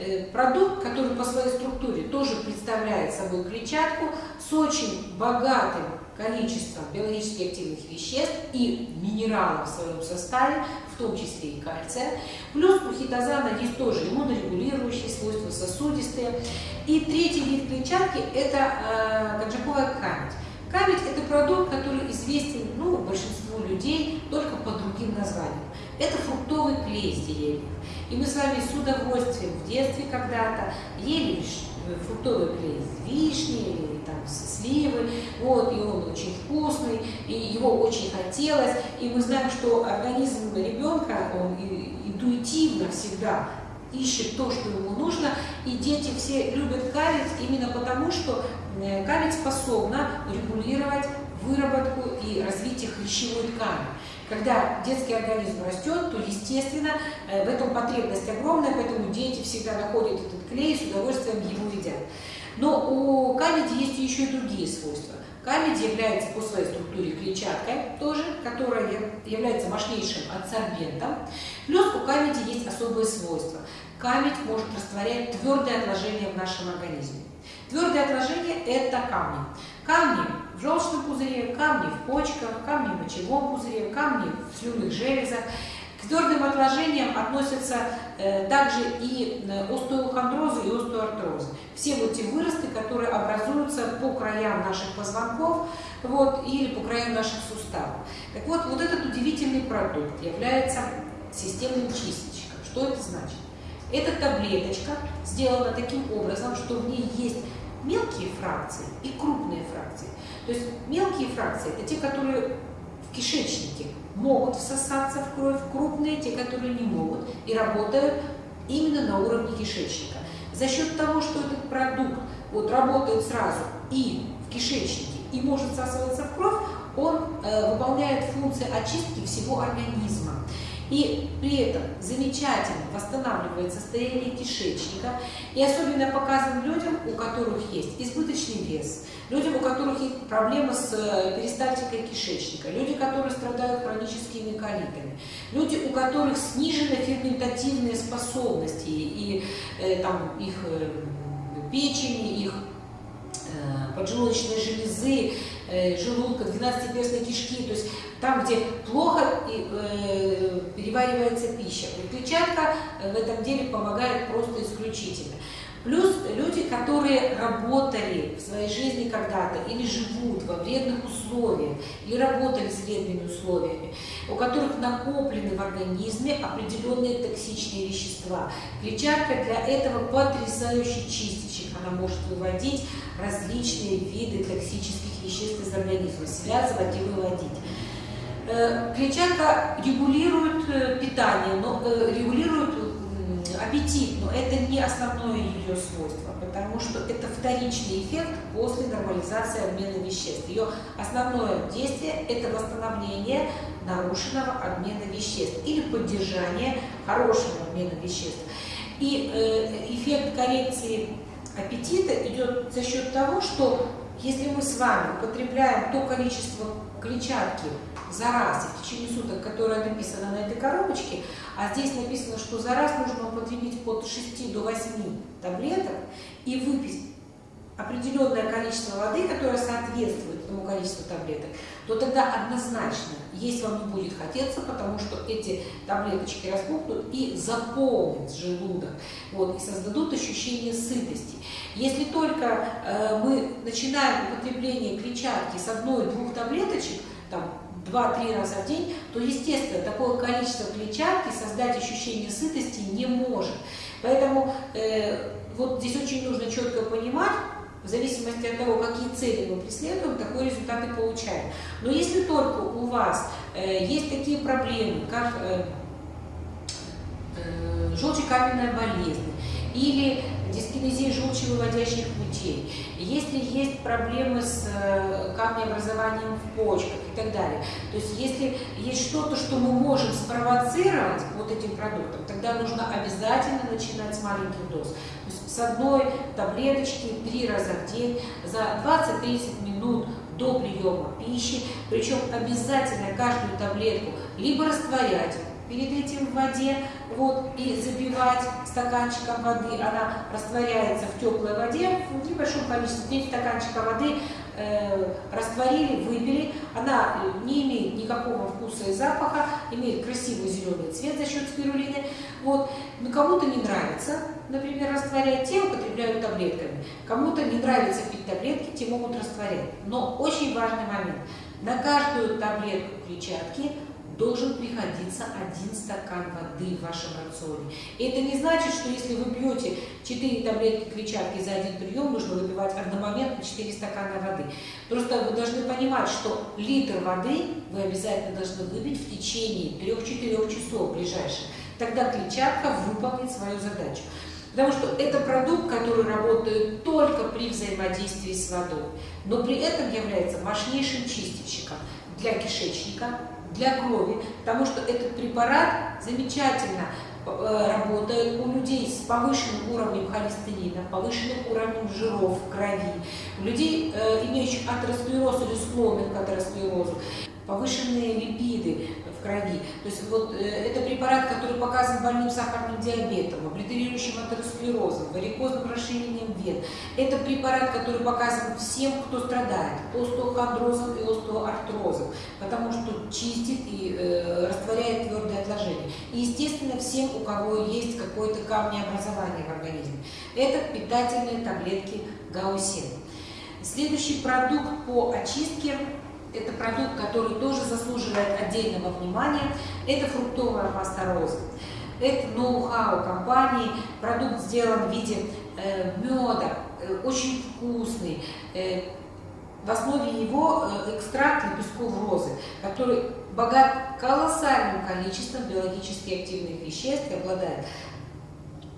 [SPEAKER 1] Э, продукт, который по своей структуре тоже представляет собой клетчатку с очень богатым количеством биологически активных веществ и минералов в своем составе, в том числе и кальция. Плюс у хитозана есть тоже иммунорегулирующие свойства, сосудистые. И третий вид клетчатки – это э, каджаковая камедь. Камедь – это продукт, который известен ну, большинству людей только по другим названиям. Это фруктовый клей из деревьев. И мы с вами с удовольствием в детстве когда-то ели э, фруктовый клей из вишни или там с сливы, вот, и он очень вкусный, и его очень хотелось, и мы знаем, что организм ребенка, он интуитивно всегда ищет то, что ему нужно, и дети все любят калить именно потому, что э, калить способна регулировать выработку и развитие хрящевой ткани. Когда детский организм растет, то, естественно, э, в этом потребность огромная, поэтому дети всегда находят этот клей и с удовольствием его едят. Но у камеди есть еще и другие свойства. Камедь является по своей структуре клетчаткой тоже, которая является мощнейшим адсорбентом. Плюс у камеди есть особые свойства. Камедь может растворять твердые отложения в нашем организме. Твердые отложения – это камни. Камни в желчном пузыре, камни в почках, камни в мочевом пузыре, камни в слюнных железах. К твердым отложениям относятся э, также и э, остеохондрозы и остеоартрозы. Все вот те выросты, которые образуются по краям наших позвонков вот, или по краям наших суставов. Так вот, вот этот удивительный продукт является системным чистильщиком. Что это значит? Эта таблеточка сделана таким образом, что в ней есть мелкие фракции и крупные фракции. То есть мелкие фракции – это те, которые в кишечнике могут всосаться в кровь, крупные – те, которые не могут и работают именно на уровне кишечника. За счет того, что этот продукт вот, работает сразу и в кишечнике, и может всасываться в кровь, он э, выполняет функции очистки всего организма. И при этом замечательно восстанавливает состояние кишечника и особенно показан людям, у которых есть избыточный вес, людям, у которых есть проблемы с э, перистальтикой кишечника, люди, которые страдают хроническими колитами, люди, у которых снижены ферментативные способности и э, там, их э, печени, их э, поджелудочной железы, э, желудка, 12-перстной кишки, то есть там, где плохо э, переваривается пища. Клетчатка в этом деле помогает просто исключительно. Плюс люди, которые работали в своей жизни когда-то или живут во вредных условиях, или работали с вредными условиями, у которых накоплены в организме определенные токсичные вещества. Клетчатка для этого потрясающий чистильщик. Она может выводить различные виды токсических веществ из организма, связывать и выводить. Э, клетчатка регулирует э, питание, но э, регулирует аппетит, но это не основное ее свойство, потому что это вторичный эффект после нормализации обмена веществ. Ее основное действие – это восстановление нарушенного обмена веществ или поддержание хорошего обмена веществ. И эффект коррекции аппетита идет за счет того, что если мы с вами употребляем то количество клетчатки за раз в течение суток, которое написано на этой коробочке, а здесь написано, что за раз нужно употребить от 6 до 8 таблеток и выпить определенное количество воды, которое соответствует этому количеству таблеток, то тогда однозначно есть вам не будет хотеться, потому что эти таблеточки распухнут и заполнят желудок, вот, и создадут ощущение сытости. Если только э, мы начинаем употребление клетчатки с одной-двух таблеточек, там, 2-3 раза в день, то, естественно, такое количество клетчатки создать ощущение сытости не может. Поэтому э, вот здесь очень нужно четко понимать, в зависимости от того, какие цели мы преследуем, такой результат и получаем. Но если только у вас э, есть такие проблемы, как э, э, желчекаменная болезнь или дискинезия желчевыводящих путей, если есть проблемы с э, камнеобразованием в почках и так далее. То есть если есть что-то, что мы можем спровоцировать вот этим продуктом, тогда нужно обязательно начинать с маленьких доз. То есть с одной таблеточки три раза в день за 20-30 минут до приема пищи, причем обязательно каждую таблетку либо растворять перед этим в воде, вот, и запивать стаканчиком воды, она растворяется в теплой воде, в небольшом количестве, 9 стаканчика воды э, растворили, выпили, она э, не имеет никакого вкуса и запаха, имеет красивый зеленый цвет за счет спирулины, вот, но кому-то не нравится, например, растворять, те употребляют таблетками, кому-то не нравится пить таблетки, те могут растворять, но очень важный момент, на каждую таблетку клетчатки должен приходиться один стакан воды в вашем рационе. И это не значит, что если вы пьете 4 таблетки клетчатки за один прием, нужно выпивать одномоментно 4 стакана воды. Просто вы должны понимать, что литр воды вы обязательно должны выпить в течение 3-4 часов ближайших. Тогда клетчатка выполнит свою задачу. Потому что это продукт, который работает только при взаимодействии с водой, но при этом является мощнейшим чистильщиком для кишечника, для крови, потому что этот препарат замечательно э, работает у людей с повышенным уровнем холестерина, повышенным уровнем жиров в крови, у людей, э, имеющих атеросклероз или склонных к атеросклерозу, повышенные липиды крови. То есть вот э, это препарат, который показан больным сахарным диабетом, облитерирующим атеросклерозом, варикозным расширением вен. Это препарат, который показан всем, кто страдает остеохондрозом и остеоартрозом, потому что чистит и э, растворяет твердые отложения. И, естественно, всем, у кого есть какое-то камнеобразование в организме. Это питательные таблетки гаусин. Следующий продукт по очистке это продукт, который тоже заслуживает отдельного внимания, это фруктовая паста розы. Это ноу-хау компании, продукт сделан в виде э, меда, э, очень вкусный. Э, в основе его э, экстракт лепестков розы, который богат колоссальным количеством биологически активных веществ обладает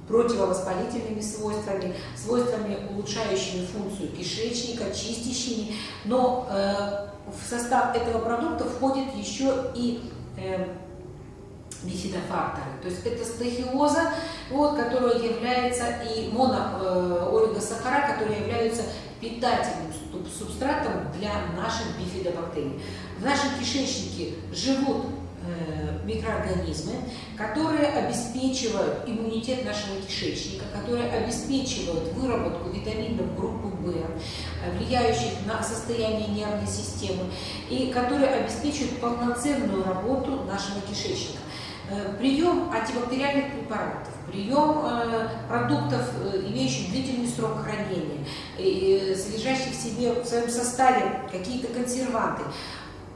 [SPEAKER 1] противовоспалительными свойствами, свойствами, улучшающими функцию кишечника, чистящими, но э, в состав этого продукта входит еще и э, бифидофакторы. То есть это стахиоза, вот, которая является и моноолигосахара, э, которые являются питательным субстратом для наших бифидобактерий. В нашем кишечнике живут микроорганизмы, которые обеспечивают иммунитет нашего кишечника, которые обеспечивают выработку витаминов группы В, э, влияющих на состояние нервной системы, и которые обеспечивают полноценную работу нашего кишечника. Э, прием антибактериальных препаратов, прием продуктов, имеющих длительный срок хранения, содержащих в себе в своем составе какие-то консерванты,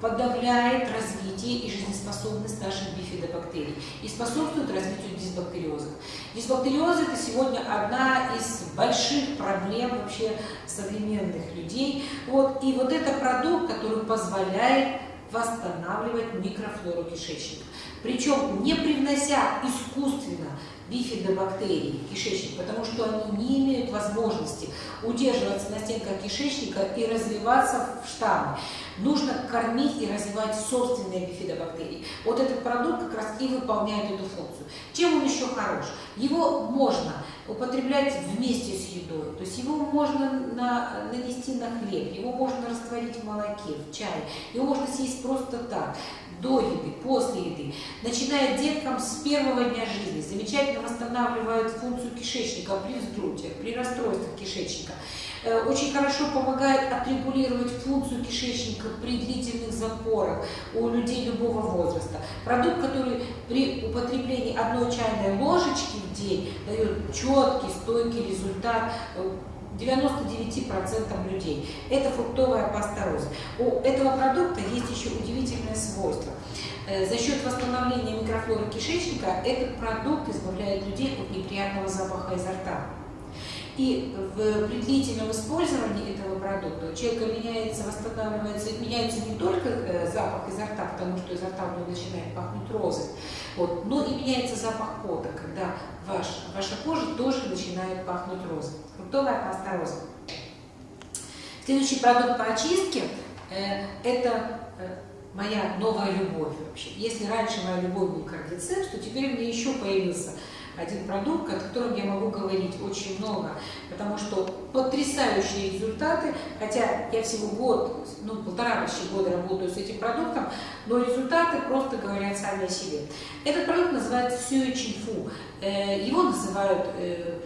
[SPEAKER 1] подавляет развитие и жизнеспособность наших бифидобактерий и способствует развитию дисбактериозов. Дисбактериоз – это сегодня одна из больших проблем вообще современных людей. Вот, и вот это продукт, который позволяет восстанавливать микрофлору кишечника. Причем не привнося искусственно бифидобактерий в кишечник, потому что они не имеют возможности удерживаться на стенках кишечника и развиваться в штаммы. Нужно кормить и развивать собственные бифидобактерии. Вот этот продукт как раз и выполняет эту функцию. Чем он еще хорош? Его можно употреблять вместе с едой. То есть его можно на, нанести на хлеб, его можно растворить в молоке, в чае, его можно съесть просто так, до еды, после еды. Начиная деткам с первого дня жизни, замечательно восстанавливает функцию кишечника при вздутии, при расстройствах кишечника. Э, очень хорошо помогает отрегулировать функцию кишечника при длительных запорах у людей любого возраста. Продукт, который при употреблении одной чайной ложечки в день дает четкий, стойкий результат 99% э, людей. Это фруктовая паста роза. У этого продукта есть еще удивительное свойство. Э, за счет восстановления микрофлоры кишечника этот продукт избавляет людей от неприятного запаха изо рта. И в, при длительном использовании этого продукта у человека меняется, восстанавливается, меняется не только э, запах изо рта, потому что изо рта у него начинает пахнуть розой, вот, но и меняется запах пота, когда ваш, ваша кожа тоже начинает пахнуть розой. Фруктовая паста роза. Следующий продукт по очистке э, это э, моя новая любовь вообще. Если раньше моя любовь был кардицепс, то теперь меня еще появился один продукт, о котором я могу говорить очень много, потому что потрясающие результаты, хотя я всего год, ну полтора почти года работаю с этим продуктом, но результаты просто говорят сами о себе. Этот продукт называется Сюэ Чинфу. Э, его называют э,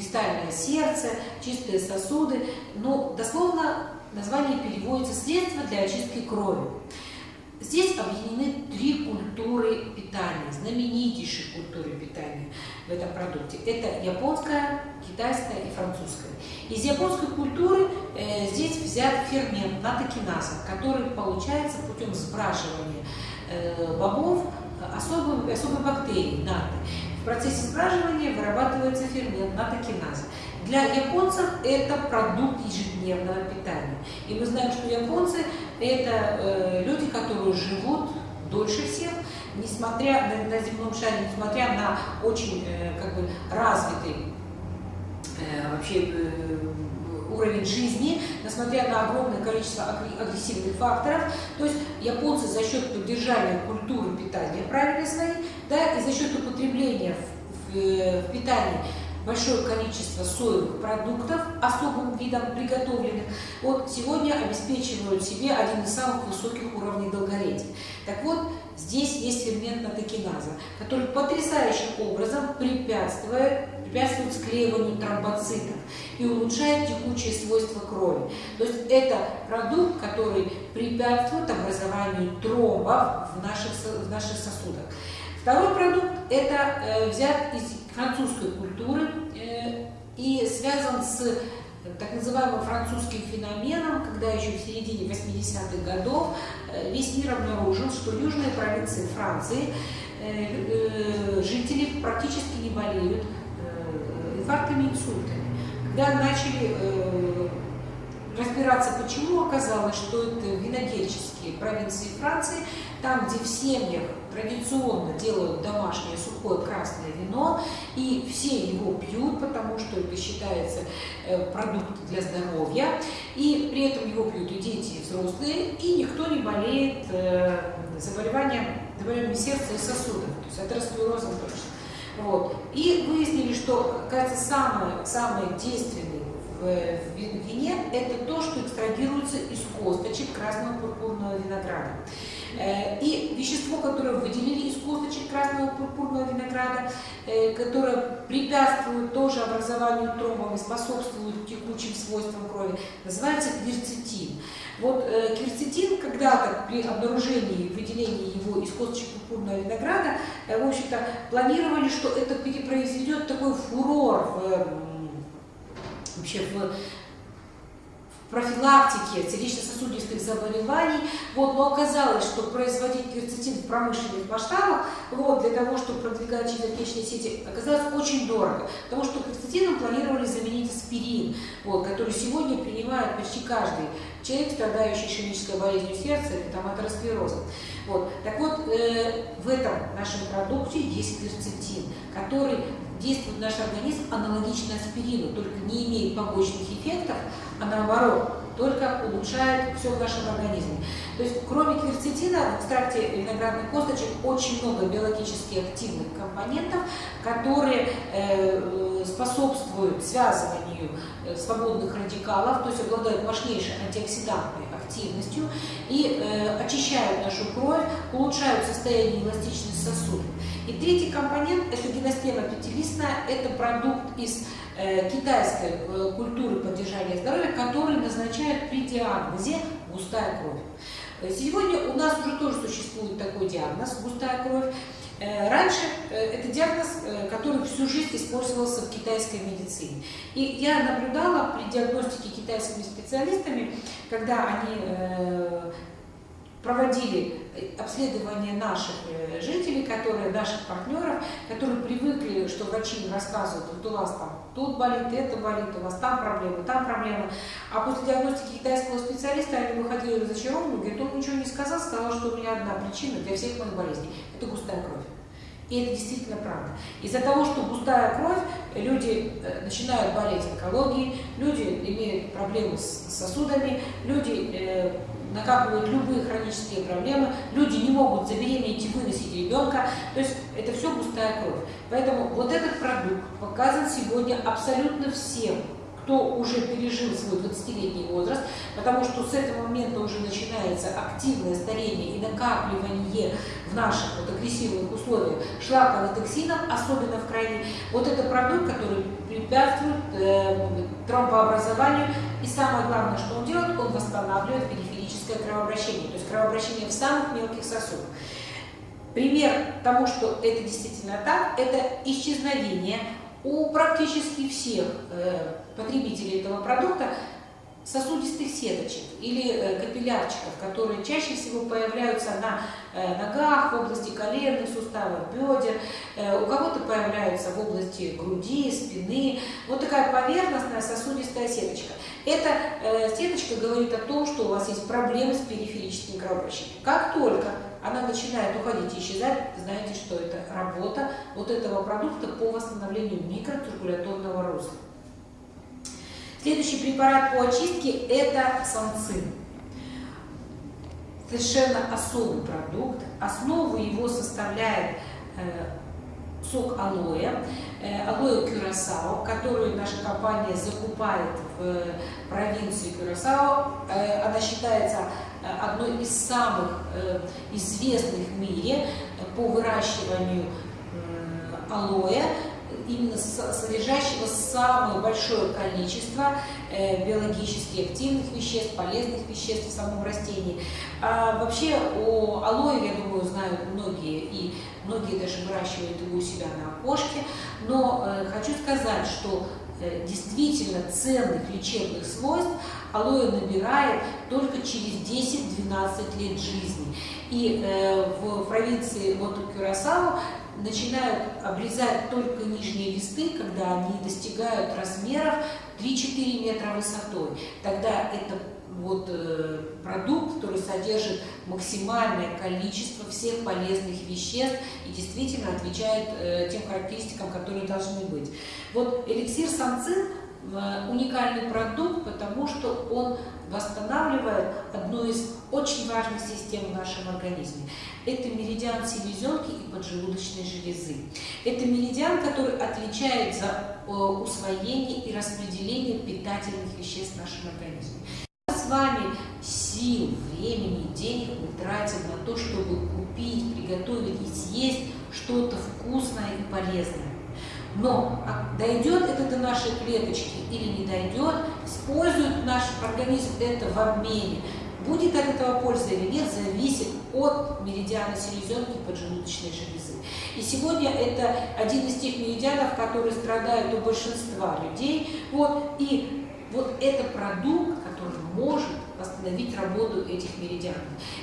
[SPEAKER 1] кристальное сердце, чистые сосуды, но дословно название переводится «средство для очистки крови». Здесь объединены три культуры питания, знаменитейшие культуры питания в этом продукте. Это японская, китайская и французская. Из японской культуры э, здесь взят фермент натокиназа, который получается путем сбраживания э, бобов особой, особой бактерии наты. В процессе сбраживания вырабатывается фермент натокиназа. Для японцев это продукт ежедневного питания. И мы знаем, что японцы это э, люди, которые живут дольше всех, несмотря на, на земном шаре, несмотря на очень э, как бы развитый э, вообще э, уровень жизни, несмотря на огромное количество агрессивных факторов. То есть японцы за счет поддержания культуры питания правильной своей, да, и за счет употребления в, в, э, в питании большое количество соевых продуктов, особым видом приготовленных, вот сегодня обеспечивают себе один из самых высоких уровней долголетия. Так вот, здесь есть фермент натокиназа, который потрясающим образом препятствует, препятствует склеиванию тромбоцитов и улучшает текучие свойства крови. То есть это продукт, который препятствует образованию тромбов в наших, в наших сосудах. Второй продукт – это э, взят из французской культуры э, и связан с э, так называемым французским феноменом, когда еще в середине 80-х годов весь мир обнаружил, что южные провинции Франции жители практически не болеют инфарктами и инсультами. Когда начали разбираться, почему, оказалось, что это винодельческие провинции Франции, там, где в семьях традиционно делают домашнее сухое красное вино, и все его пьют, потому что это считается э, продукт для здоровья, и при этом его пьют и дети, и взрослые, и никто не болеет э, заболеванием, заболеванием сердца и сосудов, то есть атеросклерозом точно. Вот. И выяснили, что, кажется, самое, самое действенное в вине – это то, что экстрадируется из косточек красного пурпурного винограда. Э, и вещество, которое выделили из косточек красного пурпурного винограда, э, которое препятствует тоже образованию тромбов и способствует текучим свойствам крови, называется кверцетин. Вот э, кверцетин когда-то при обнаружении, выделении его из косточек пурпурного винограда, в общем-то, планировали, что это произведет такой фурор в вообще в профилактике сердечно-сосудистых заболеваний, Вот, но оказалось, что производить кверцетин в промышленных масштабах, вот, для того, чтобы продвигать через отечественные сети, оказалось очень дорого. Потому что кверцетином планировали заменить аспирин, вот, который сегодня принимает почти каждый человек, страдающий ишемической болезнью сердца или там, атеросклерозом. Вот. Так вот, э, в этом нашем продукте есть кверцетин, который действует наш организм аналогично аспирину, только не имеет побочных эффектов, а наоборот, только улучшает все в нашем организме. То есть, кроме кверцетина, в экстракте виноградных косточек очень много биологически активных компонентов, которые э, способствуют связыванию э, свободных радикалов, то есть обладают мощнейшей антиоксидантной активностью и э, очищают нашу кровь, улучшают состояние эластичности сосудов. И третий компонент – это гиностема пятилистная, это продукт из э, китайской э, культуры поддержания здоровья, который назначают при диагнозе густая кровь. Э, сегодня у нас уже тоже существует такой диагноз – густая кровь. Э, раньше э, это диагноз, который всю жизнь использовался в китайской медицине. И я наблюдала при диагностике китайскими специалистами, когда они проводили обследование наших э, жителей, которые, наших партнеров, которые привыкли, что врачи им рассказывают, вот у вас там тут болит, это болит, у вас там проблемы, там проблемы. А после диагностики китайского специалиста они выходили разочарованными, говорят, он ничего не сказал, сказал, что у меня одна причина для всех моих болезней – это густая кровь. И это действительно правда. Из-за того, что густая кровь, люди э, начинают болеть онкологией, люди имеют проблемы с сосудами, люди накапливают любые хронические проблемы, люди не могут забеременеть и выносить ребенка, то есть это все густая кровь. Поэтому вот этот продукт показан сегодня абсолютно всем, кто уже пережил свой 20-летний возраст, потому что с этого момента уже начинается активное старение и накапливание в наших вот агрессивных условиях шлаковых токсинов, особенно в крови. Вот это продукт, который препятствует э, тромбообразованию, и самое главное, что он делает, он восстанавливает периферическое кровообращение, то есть кровообращение в самых мелких сосудах. Пример тому, что это действительно так, это исчезновение у практически всех э, потребителей этого продукта сосудистых сеточек или э, капиллярчиков, которые чаще всего появляются на э, ногах, в области коленных суставов, бедер, у кого-то появляются в области груди, спины. Вот такая поверхностная сосудистая сеточка. Эта сеточка говорит о том, что у вас есть проблемы с периферическим кровообращением. Как только она начинает уходить и исчезать, знаете, что это работа вот этого продукта по восстановлению микроциркуляторного русла. Следующий препарат по очистке – это санцин. Совершенно особый продукт. Основу его составляет э, сок алоэ, э, алоэ кюрасао, которую наша компания закупает в провинции Кюрасао. Э, она считается одной из самых известных в мире по выращиванию алоэ, именно содержащего самое большое количество биологически активных веществ, полезных веществ в самом растении. А вообще о алоэ, я думаю, знают многие, и многие даже выращивают его у себя на окошке, но э, хочу сказать, что э, действительно ценных лечебных свойств алоэ набирает только через 10-12 лет жизни. И э, в провинции вот Кюрасао начинают обрезать только нижние листы, когда они достигают размеров 3-4 метра высотой. Тогда это вот э, продукт, который содержит максимальное количество всех полезных веществ и действительно отвечает э, тем характеристикам, которые должны быть. Вот эликсир санцин уникальный продукт, потому что он восстанавливает одну из очень важных систем в нашем организме. Это меридиан селезенки и поджелудочной железы. Это меридиан, который отвечает за усвоение и распределение питательных веществ в нашем организме с вами сил, времени, денег мы тратим на то, чтобы купить, приготовить и съесть что-то вкусное и полезное. Но а дойдет это до нашей клеточки или не дойдет, использует наш организм это в обмене, будет от этого польза или нет, зависит от меридиана селезенки поджелудочной железы. И сегодня это один из тех меридианов, которые страдают у большинства людей. Вот, и вот это продукт, который может восстановить работу этих меридианов.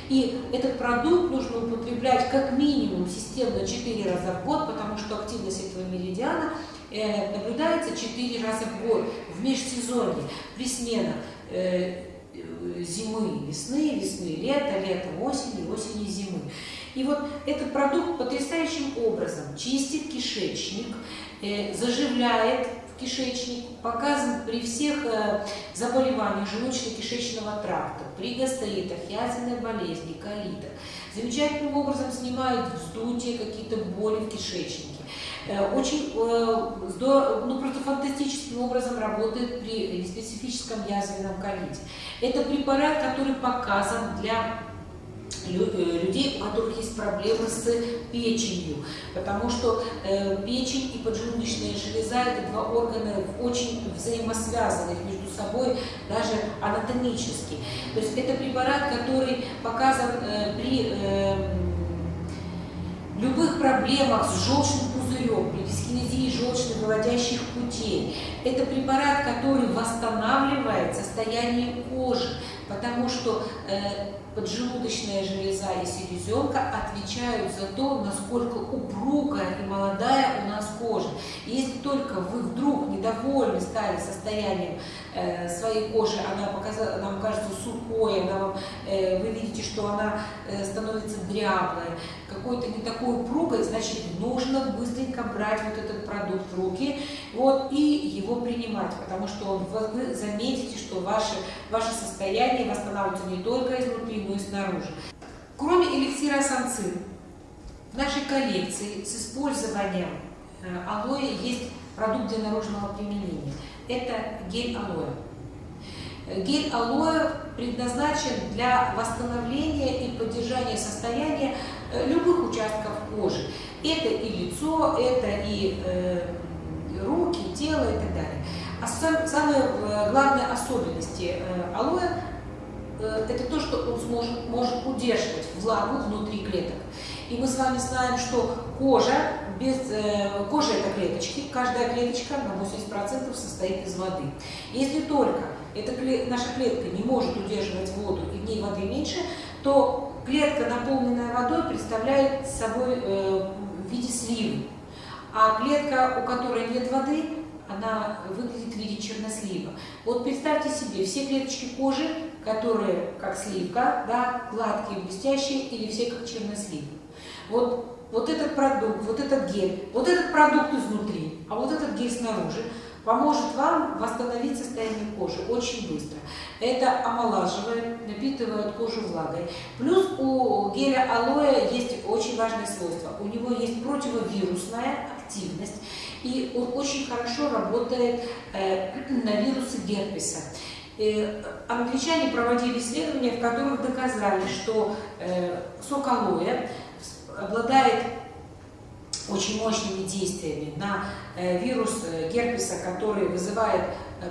[SPEAKER 1] И этот продукт нужно употреблять как минимум системно 4 раза в год, потому что активность этого меридиана э, наблюдается 4 раза в год в межсезонье, сменах э, зимы, весны, весны, лета, лета, осени, осени, зимы. И вот этот продукт потрясающим образом чистит кишечник, э, заживляет кишечник, показан при всех э, заболеваниях желудочно-кишечного тракта, при гастроитах, язвенной болезни, колитах. Замечательным образом снимает вздутие, какие-то боли в кишечнике. Э, очень здорово, ну, просто фантастическим образом работает при специфическом язвенном колите. Это препарат, который показан для Э, людей, у которых есть проблемы с печенью, потому что э, печень и поджелудочная железа – это два органа очень взаимосвязанных между собой, даже анатомически. То есть это препарат, который показан э, при э, любых проблемах с желчным пузырем, при дискинезии желчно-выводящих путей. Это препарат, который восстанавливает состояние кожи, потому что э, поджелудочная железа и селезенка отвечают за то, насколько упругая и молодая у нас кожа. И если только вы вдруг недовольны стали состоянием э, своей кожи, она показала, нам кажется сухой, она вам, э, вы видите, что она э, становится дряблой, какой-то не такой упругой, значит, нужно быстренько брать вот этот продукт в руки вот, и его принимать, потому что вы заметите, что ваше, ваше состояние восстанавливается не только изнутри, но и снаружи. Кроме эликсира санцин, в нашей коллекции с использованием э, алоэ есть продукт для наружного применения. Это гель алоэ. Гель алоэ предназначен для восстановления и поддержания состояния э, любых участков кожи. Это и лицо, это и э, руки, тело и так далее. А сам, самые э, главные особенности э, алоэ э, это то, что он сможет, может удерживать влагу внутри клеток. И мы с вами знаем, что кожа, без, кожа это клеточки, каждая клеточка на 80% состоит из воды. Если только эта наша клетка не может удерживать воду и в ней воды меньше, то клетка, наполненная водой, представляет собой э, в виде сливы. А клетка, у которой нет воды, она выглядит в виде чернослива. Вот представьте себе, все клеточки кожи, которые как сливка, да, гладкие, блестящие, или все как чернослив. Вот, вот этот продукт, вот этот гель, вот этот продукт изнутри, а вот этот гель снаружи – поможет вам восстановить состояние кожи очень быстро. Это омолаживает, напитывает кожу влагой. Плюс у геля алоэ есть очень важное свойство. У него есть противовирусная активность, и очень хорошо работает э, на вирусы герпеса. Э, англичане проводили исследования, в которых доказали, что э, сок алоэ обладает очень мощными действиями на вирус герпеса, который вызывает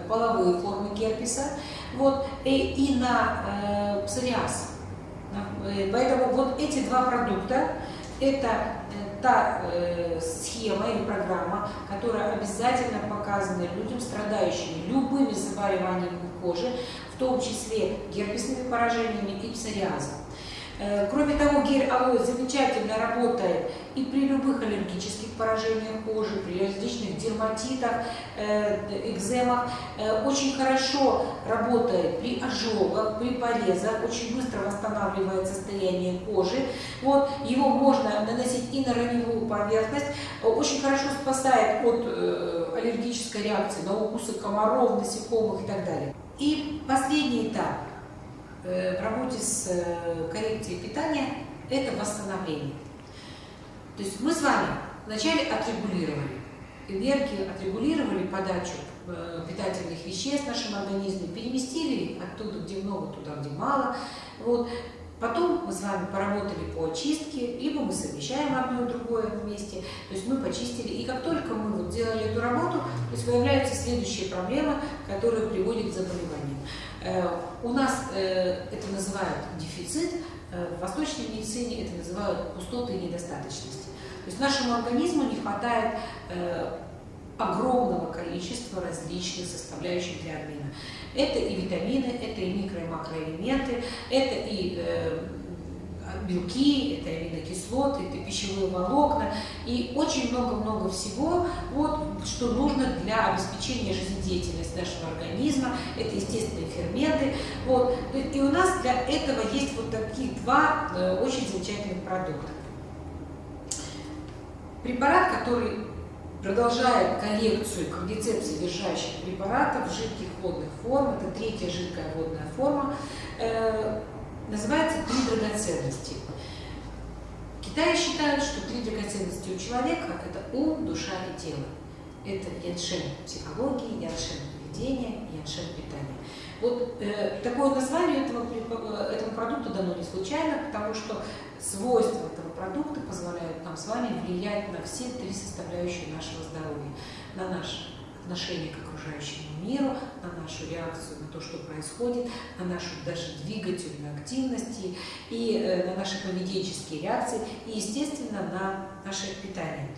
[SPEAKER 1] половые формы герпеса, вот, и, и на э, псориаз. Поэтому вот эти два продукта – это та э, схема или программа, которая обязательно показана людям, страдающим любыми заболеваниями кожи, в том числе герпесными поражениями и псориазом. Э, кроме того, гель алоэ замечательно работает и при любых аллергических поражениях кожи, при различных дерматитах, э, экземах. Э, очень хорошо работает при ожогах, при порезах, очень быстро восстанавливает состояние кожи. Вот, его можно наносить и на раневую поверхность. Очень хорошо спасает от аллергической реакции на укусы комаров, насекомых и так далее. И последний этап – Э, в работе с э, коррекцией питания – это восстановление. То есть мы с вами вначале отрегулировали энергию, отрегулировали подачу э, питательных веществ в нашем организме, переместили оттуда, где много, туда, где мало. Вот. Потом мы с вами поработали по очистке, либо мы совмещаем одно и другое вместе, то есть мы почистили. И как только мы вот делали эту работу, то есть появляются следующие проблемы, которые приводят к заболеваниям. Э, у нас э, это называют дефицит, в восточной медицине это называют пустоты и недостаточности. То есть нашему организму не хватает огромного количества различных составляющих для обмена. Это и витамины, это и микро- и макроэлементы, это и э, белки, это аминокислоты, это пищевые волокна и очень много-много всего, вот, что нужно для обеспечения жизнедеятельности нашего организма. Это естественные ферменты. Вот. И у нас для этого есть вот такие два э, очень замечательных продукта. Препарат, который продолжает коллекцию кардицепс содержащих препаратов жидких водных форм, это третья жидкая водная форма, э, называется «Три драгоценности». Китае считают, что три драгоценности у человека – это ум, душа и тело. Это яншен психологии, яншен поведения, яншен питания. Вот э, такое название этого, э, этому продукту дано не случайно, потому что свойства этого продукта позволяют нам с вами влиять на все три составляющие нашего здоровья. На наше отношение к окружающему миру, на нашу реакцию на то, что происходит, на нашу даже двигательную активность и э, на наши поведенческие реакции и, естественно, на наше питание.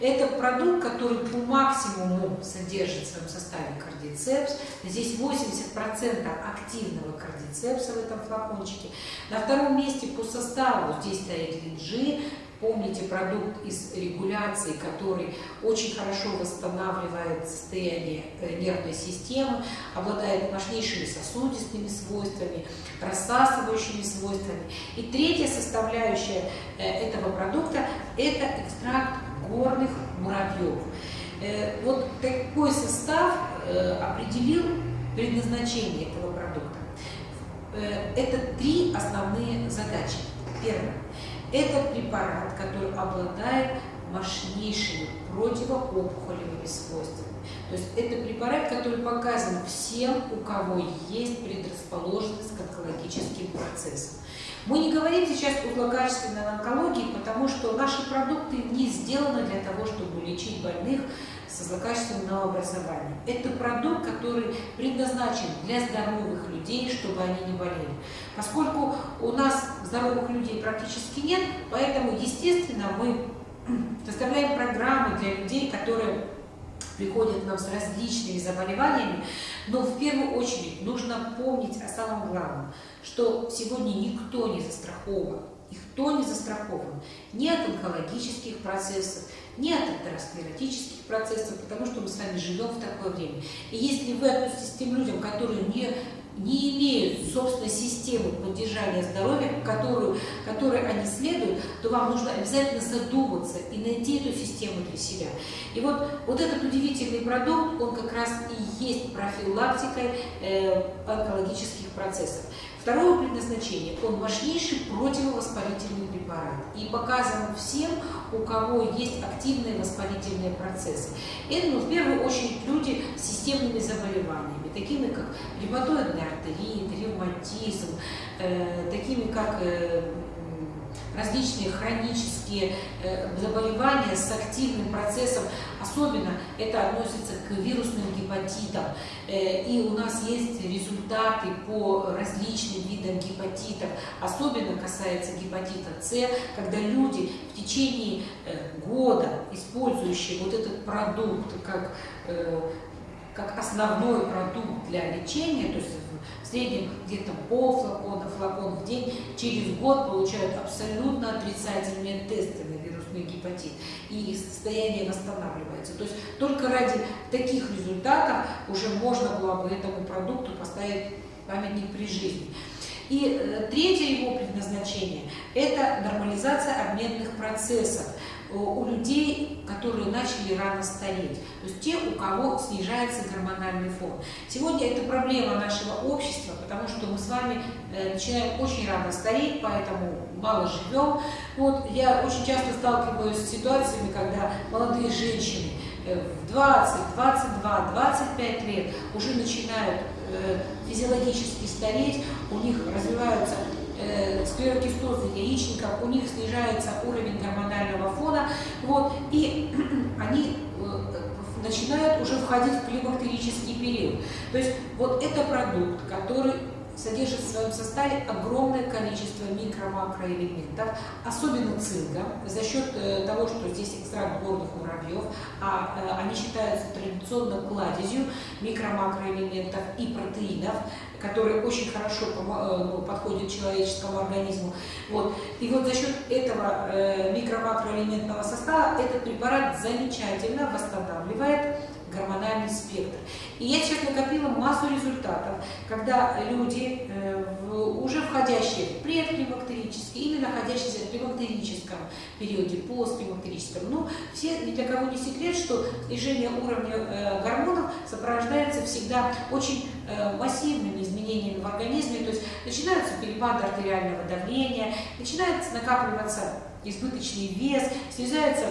[SPEAKER 1] Это продукт, который по максимуму содержит в своем составе кардицепс. Здесь 80% активного кардицепса в этом флакончике. На втором месте по составу здесь стоит линджи, Помните продукт из регуляции, который очень хорошо восстанавливает состояние э, нервной системы, обладает мощнейшими сосудистыми свойствами, рассасывающими свойствами. И третья составляющая э, этого продукта – это экстракт горных муравьев. Э, вот такой состав определил предназначение этого продукта. Это три основные задачи. Первое это препарат, который обладает мощнейшими противоопухолевыми свойствами. То есть это препарат, который показан всем, у кого есть предрасположенность к онкологическим процессам. Мы не говорим сейчас о злокачественной онкологии, потому что наши продукты не сделаны для того, чтобы лечить больных со злокачественным новообразованием. Это продукт, который предназначен для здоровых людей, чтобы они не болели. Поскольку у нас здоровых людей практически нет, поэтому, естественно, мы составляем программы для людей, которые приходят к нам с различными заболеваниями, но в первую очередь нужно помнить о самом главном, что сегодня никто не застрахован, никто не застрахован ни от онкологических процессов, ни от атеросклеротических процессов, потому что мы с вами живем в такое время. И если вы относитесь к тем людям, которые не не имеют собственной системы поддержания здоровья, которую, которой они следуют, то вам нужно обязательно задуматься и найти эту систему для себя. И вот, вот этот удивительный продукт, он как раз и есть профилактикой э, онкологических процессов. Второе предназначение, он мощнейший противовоспалительный препарат и показан всем, у кого есть активные воспалительные процессы. Это, ну, в первую очередь, люди с системными заболеваниями, такими как ревматоидный артерит, ревматизм, э, такими как э, различные хронические э, заболевания с активным процессом, особенно это относится к вирусным гепатитам. Э, и у нас есть результаты по различным видам гепатитов, особенно касается гепатита С, когда люди в течение э, года, использующие вот этот продукт как как основной продукт для лечения, то есть среднем где-то пол флакона, флакон в день, через год получают абсолютно отрицательные тесты на вирусный гепатит, и состояние восстанавливается. То есть только ради таких результатов уже можно было бы этому продукту поставить памятник при жизни. И э, третье его предназначение – это нормализация обменных процессов у людей, которые начали рано стареть, то есть те, у кого снижается гормональный фон. Сегодня это проблема нашего общества, потому что мы с вами э, начинаем очень рано стареть, поэтому мало живем. Вот я очень часто сталкиваюсь с ситуациями, когда молодые женщины э, в 20, 22, 25 лет уже начинают э, физиологически стареть, у них развиваются э, склерокистозы яичников, у них снижается уровень гормонального фона, вот, и они э, начинают уже входить в климактерический период. То есть вот это продукт, который содержит в своем составе огромное количество микро-макроэлементов, особенно цинка, за счет э, того, что здесь экстракт горных муравьев, а э, они считаются традиционно кладезью микро-макроэлементов и протеинов, которые очень хорошо э, ну, подходят человеческому организму. Вот. И вот за счет этого микро-макроэлементного состава этот препарат замечательно восстанавливает гормональный спектр. И я сейчас накопила массу результатов, когда люди, э, уже входящие в предклимактерический или находящиеся в климактерическом периоде, постклимактерическом, ну, все, ни для кого не секрет, что снижение уровня э, гормонов сопровождается всегда очень э, массивными изменениями в организме, то есть начинаются перепады артериального давления, начинается накапливаться избыточный вес, снижается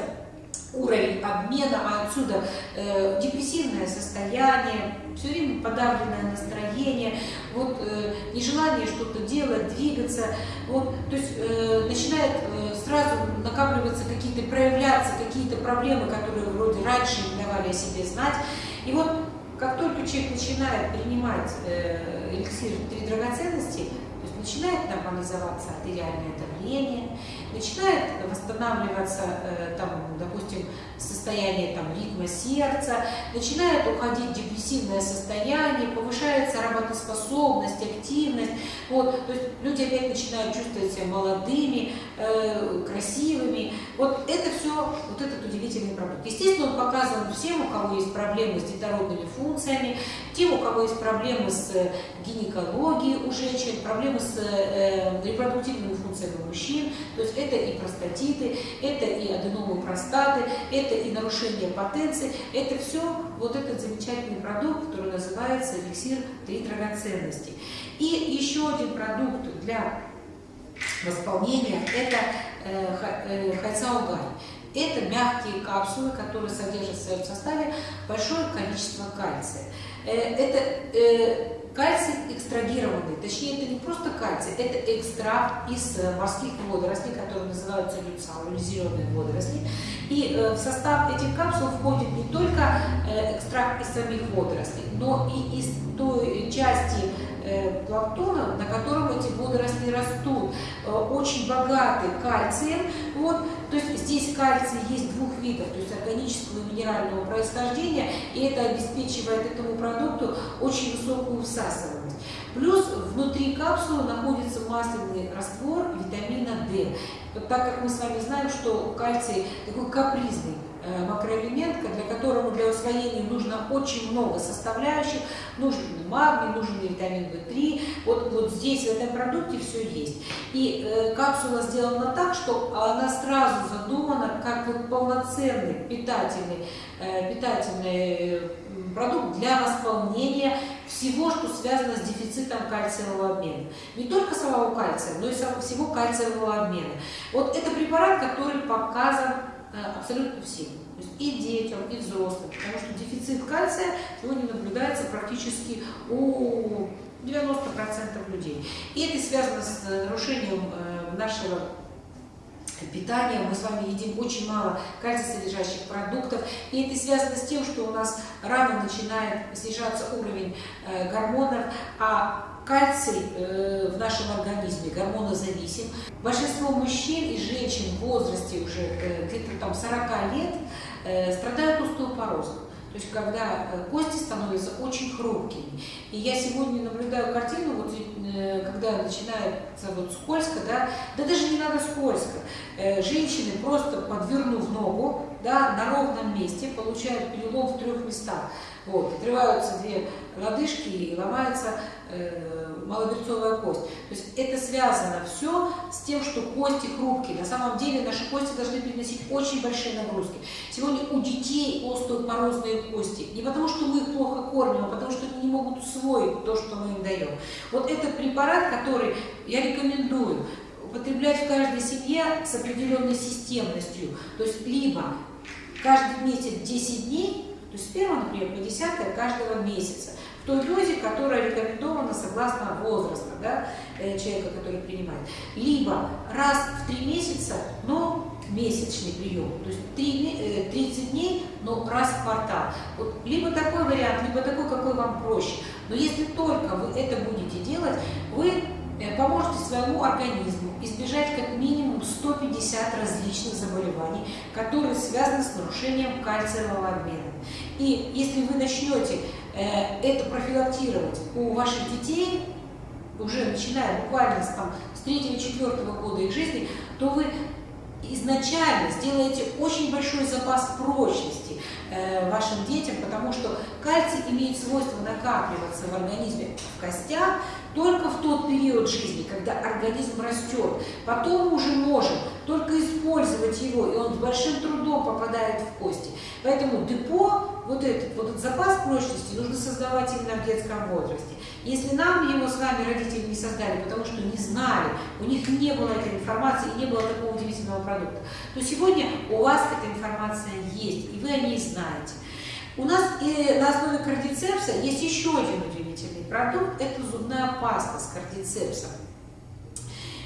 [SPEAKER 1] уровень обмена, а отсюда э, депрессивное состояние, все время подавленное настроение, вот э, нежелание что-то делать, двигаться, вот, то есть э, начинает э, сразу накапливаться какие-то, проявляться какие-то проблемы, которые вроде раньше не давали о себе знать. И вот как только человек начинает принимать э, эликсир три драгоценности, начинает нормализоваться артериальное давление, начинает восстанавливаться, э, там, допустим, состояние там, ритма сердца, начинает уходить депрессивное состояние, повышается работоспособность, активность. Вот, то есть люди опять начинают чувствовать себя молодыми, э, красивыми. Вот это все, вот этот удивительный продукт. Естественно, он показан всем, у кого есть проблемы с детородными функциями, тем, у кого есть проблемы с гинекологией у женщин, проблемы с э, репродуктивными функциями у мужчин. То есть это и простатиты, это и аденомы простаты, это и нарушение потенции. Это все вот этот замечательный продукт, который называется эликсир три драгоценности. И еще один продукт для восполнения – это э, э, хайцаугай. Это мягкие капсулы, которые содержат в своем составе большое количество кальция. Э, это э, Кальций экстрагированный, точнее это не просто кальций, это экстракт из э, морских водорослей, которые называются зеленые водоросли. И в состав этих капсул входит не только экстракт из самих водорослей, но и из той части планктона, на котором эти водоросли растут, э, очень богаты кальцием. Вот, то есть здесь кальций есть двух видов, то есть органического и минерального происхождения, и это обеспечивает этому продукту очень высокую всасываемость. Плюс внутри капсулы находится масляный раствор витамина D. Так как мы с вами знаем, что кальций такой капризный Э, макроэлемент, для которого для усвоения нужно очень много составляющих, нужен магний, нужен витамин В3. Вот, вот здесь в этом продукте все есть. И э, капсула сделана так, что она сразу задумана как вот полноценный питательный, э, питательный продукт для восполнения всего, что связано с дефицитом кальциевого обмена. Не только самого кальция, но и всего кальциевого обмена. Вот это препарат, который показан Э, абсолютно всем. То есть и детям, и взрослым. Потому что дефицит кальция сегодня наблюдается практически у 90% людей. И это связано с э, нарушением э, нашего питания, мы с вами едим очень мало кальций-содержащих продуктов, и это связано с тем, что у нас рано начинает снижаться уровень э, гормонов, а кальций э, в нашем организме гормонозависим. Большинство мужчин и женщин в возрасте уже э, где-то там 40 лет э, страдают остеопорозом. То есть когда э, кости становятся очень хрупкими. И я сегодня наблюдаю картину, вот, э, когда начинается вот скользко, да, да даже не надо скользко. Э, женщины просто подвернув ногу да, на ровном месте получают перелом в трех местах. Вот, отрываются две лодыжки и ломается э, малоберцовая кость. То есть это связано все с тем, что кости хрупкие. На самом деле наши кости должны переносить очень большие нагрузки. Сегодня у детей остеопорозные кости. Не потому, что мы их плохо кормим, а потому, что они не могут усвоить то, что мы им даем. Вот этот препарат, который я рекомендую употреблять в каждой семье с определенной системностью. То есть либо каждый месяц 10 дней, то есть с 1, например, по 10 каждого месяца. той дозе, которая рекомендована согласно возраста да, э, человека, который принимает. Либо раз в три месяца, но месячный прием, то есть 3, 30 э, дней, но раз в квартал. Вот либо такой вариант, либо такой, какой вам проще. Но если только вы это будете делать, вы Э, поможете своему организму избежать как минимум 150 различных заболеваний, которые связаны с нарушением кальциевого обмена. И если вы начнете э, это профилактировать у ваших детей, уже начиная буквально с, там, с 3-4 года их жизни, то вы изначально сделаете очень большой запас прочности э, вашим детям, потому что кальций имеет свойство накапливаться в организме в костях, только в тот период жизни, когда организм растет. Потом уже можем только использовать его, и он с большим трудом попадает в кости. Поэтому депо, вот этот, вот этот запас прочности нужно создавать именно в детском возрасте. Если нам его с вами родители не создали, потому что не знали, у них не было этой информации, не было такого удивительного продукта, то сегодня у вас эта информация есть, и вы о ней знаете. У нас и на основе кардицепса есть еще один удивительный продукт, это зубная паста с кардицепсом.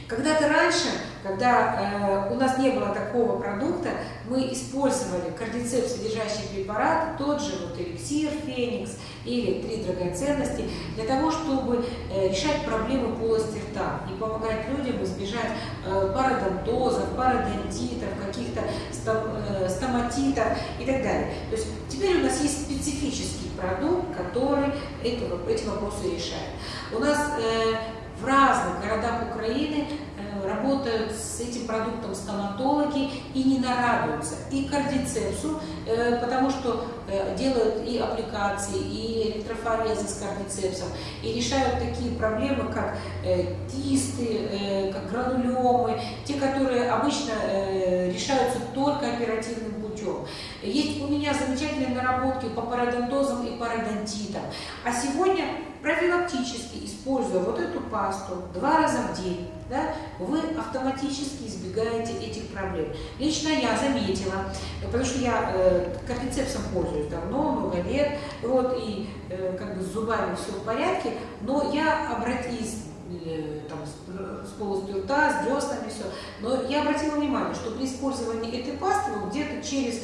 [SPEAKER 1] Когда-то раньше, когда э, у нас не было такого продукта, мы использовали кардицепс содержащий препарат, тот же вот эликсир Феникс или три драгоценности, для того, чтобы э, решать проблемы полости рта и помогать людям избежать э, пародонтозов, пародонтитов, каких-то э, стоматитов и так далее. То есть теперь у нас есть специфический продукт, который эти вопросы решает. У нас в разных городах Украины работают с этим продуктом стоматологи и не нарадуются. И кардицепсу, э, потому что э, делают и аппликации, и электрофорезы с кардицепсом, и решают такие проблемы, как кисты, как гранулемы, те, которые обычно решаются только оперативным путем. Есть у меня замечательные наработки по пародонтозам и пародонтитам. А сегодня профилактически используя вот эту пасту два раза в день, да, вы автоматически избегаете этих проблем. Лично я заметила, потому что я э, кардицепсом пользуюсь давно, много лет, вот, и э, как бы с зубами все в порядке, но я обратилась э, там, с, с полостью рта, с деснами, все. Но я обратила внимание, что при использовании этой пасты вот где-то через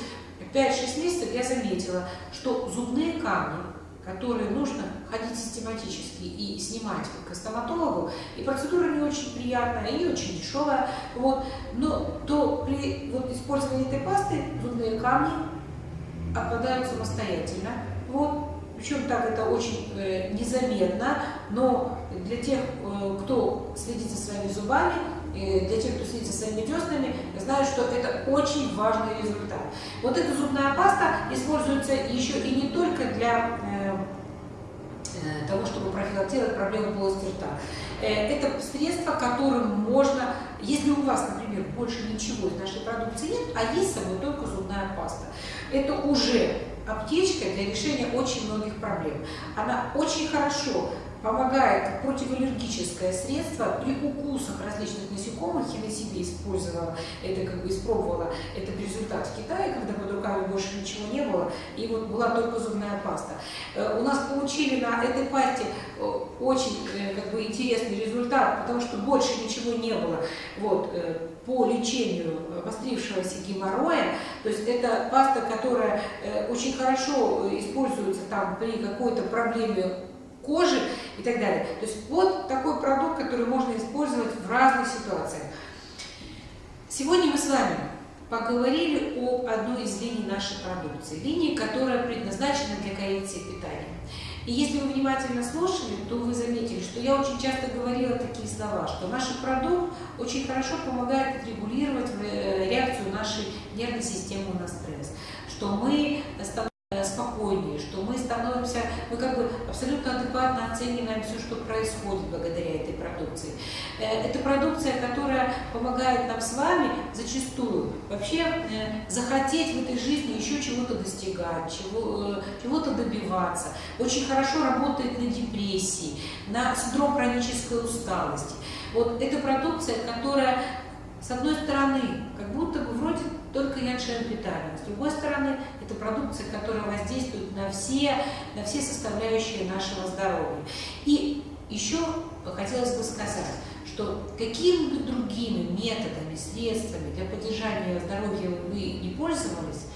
[SPEAKER 1] 5-6 месяцев я заметила, что зубные камни которые нужно ходить систематически и снимать к стоматологу, и процедура не очень приятная и очень дешевая, вот, но то при вот, использовании этой пасты зубные камни отпадают самостоятельно, вот, причем так это очень э, незаметно, но для тех, э, кто следит за своими зубами, для тех, кто следит за своими деснами, знают, что это очень важный результат. Вот эта зубная паста используется еще и не только для э, э, того, чтобы профилактировать проблемы полости рта. Это средство, которым можно, если у вас, например, больше ничего из нашей продукции нет, а есть с собой только зубная паста, это уже аптечка для решения очень многих проблем. Она очень хорошо помогает противоаллергическое средство при укусах различных насекомых. Я на себе использовала это, как бы испробовала этот результат в Китае, когда под руками больше ничего не было, и вот была только зубная паста. Э, у нас получили на этой пасте э, очень э, как бы, интересный результат, потому что больше ничего не было вот, по лечению обострившегося геморроя. То есть это паста, которая очень хорошо используется там при какой-то проблеме кожи и так далее. То есть вот такой продукт, который можно использовать в разных ситуациях. Сегодня мы с вами поговорили об одной из линий нашей продукции, линии, которая предназначена для коррекции питания. И если вы внимательно слушали, то вы заметили, что я очень часто говорила такие слова, что наш продукт очень хорошо помогает регулировать э, реакцию нашей нервной системы на стресс, что мы спокойнее, что мы становимся, мы как бы абсолютно адекватно оцениваем все, что происходит благодаря этой продукции. Э, это продукция, которая помогает нам с вами зачастую вообще э, захотеть в этой жизни еще чего-то достигать, чего, э, чего-то добиваться. Очень хорошо работает на депрессии, на синдром хронической усталости. Вот эта продукция, которая, с одной стороны, как будто бы вроде только яншен питания. С другой стороны, это продукция, которая воздействует на все, на все составляющие нашего здоровья. И еще хотелось бы сказать, что какими бы другими методами, средствами для поддержания здоровья вы не пользовались,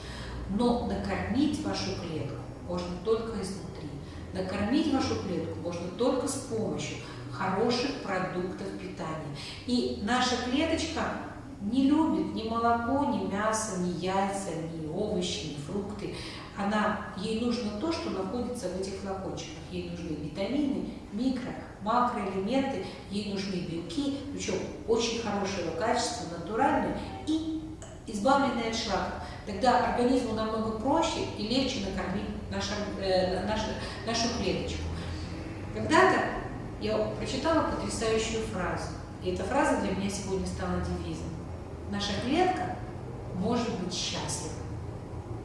[SPEAKER 1] но накормить вашу клетку можно только изнутри. Накормить вашу клетку можно только с помощью хороших продуктов питания. И наша клеточка не любит ни молоко, ни мясо, ни яйца, ни овощи, ни фрукты. Она, ей нужно то, что находится в этих флакончиках. Ей нужны витамины, микро, макроэлементы, ей нужны белки, причем очень хорошего качества, натуральные и избавленные от шлаков. Тогда организму намного проще и легче накормить нашу, э, нашу, нашу клеточку. Когда-то я прочитала потрясающую фразу, и эта фраза для меня сегодня стала девизом. Наша клетка может быть счастлива,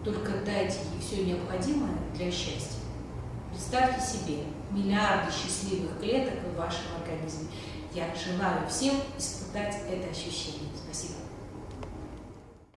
[SPEAKER 1] только дайте ей все необходимое для счастья. Представьте себе миллиарды счастливых клеток в вашем организме. Я желаю всем испытать это ощущение.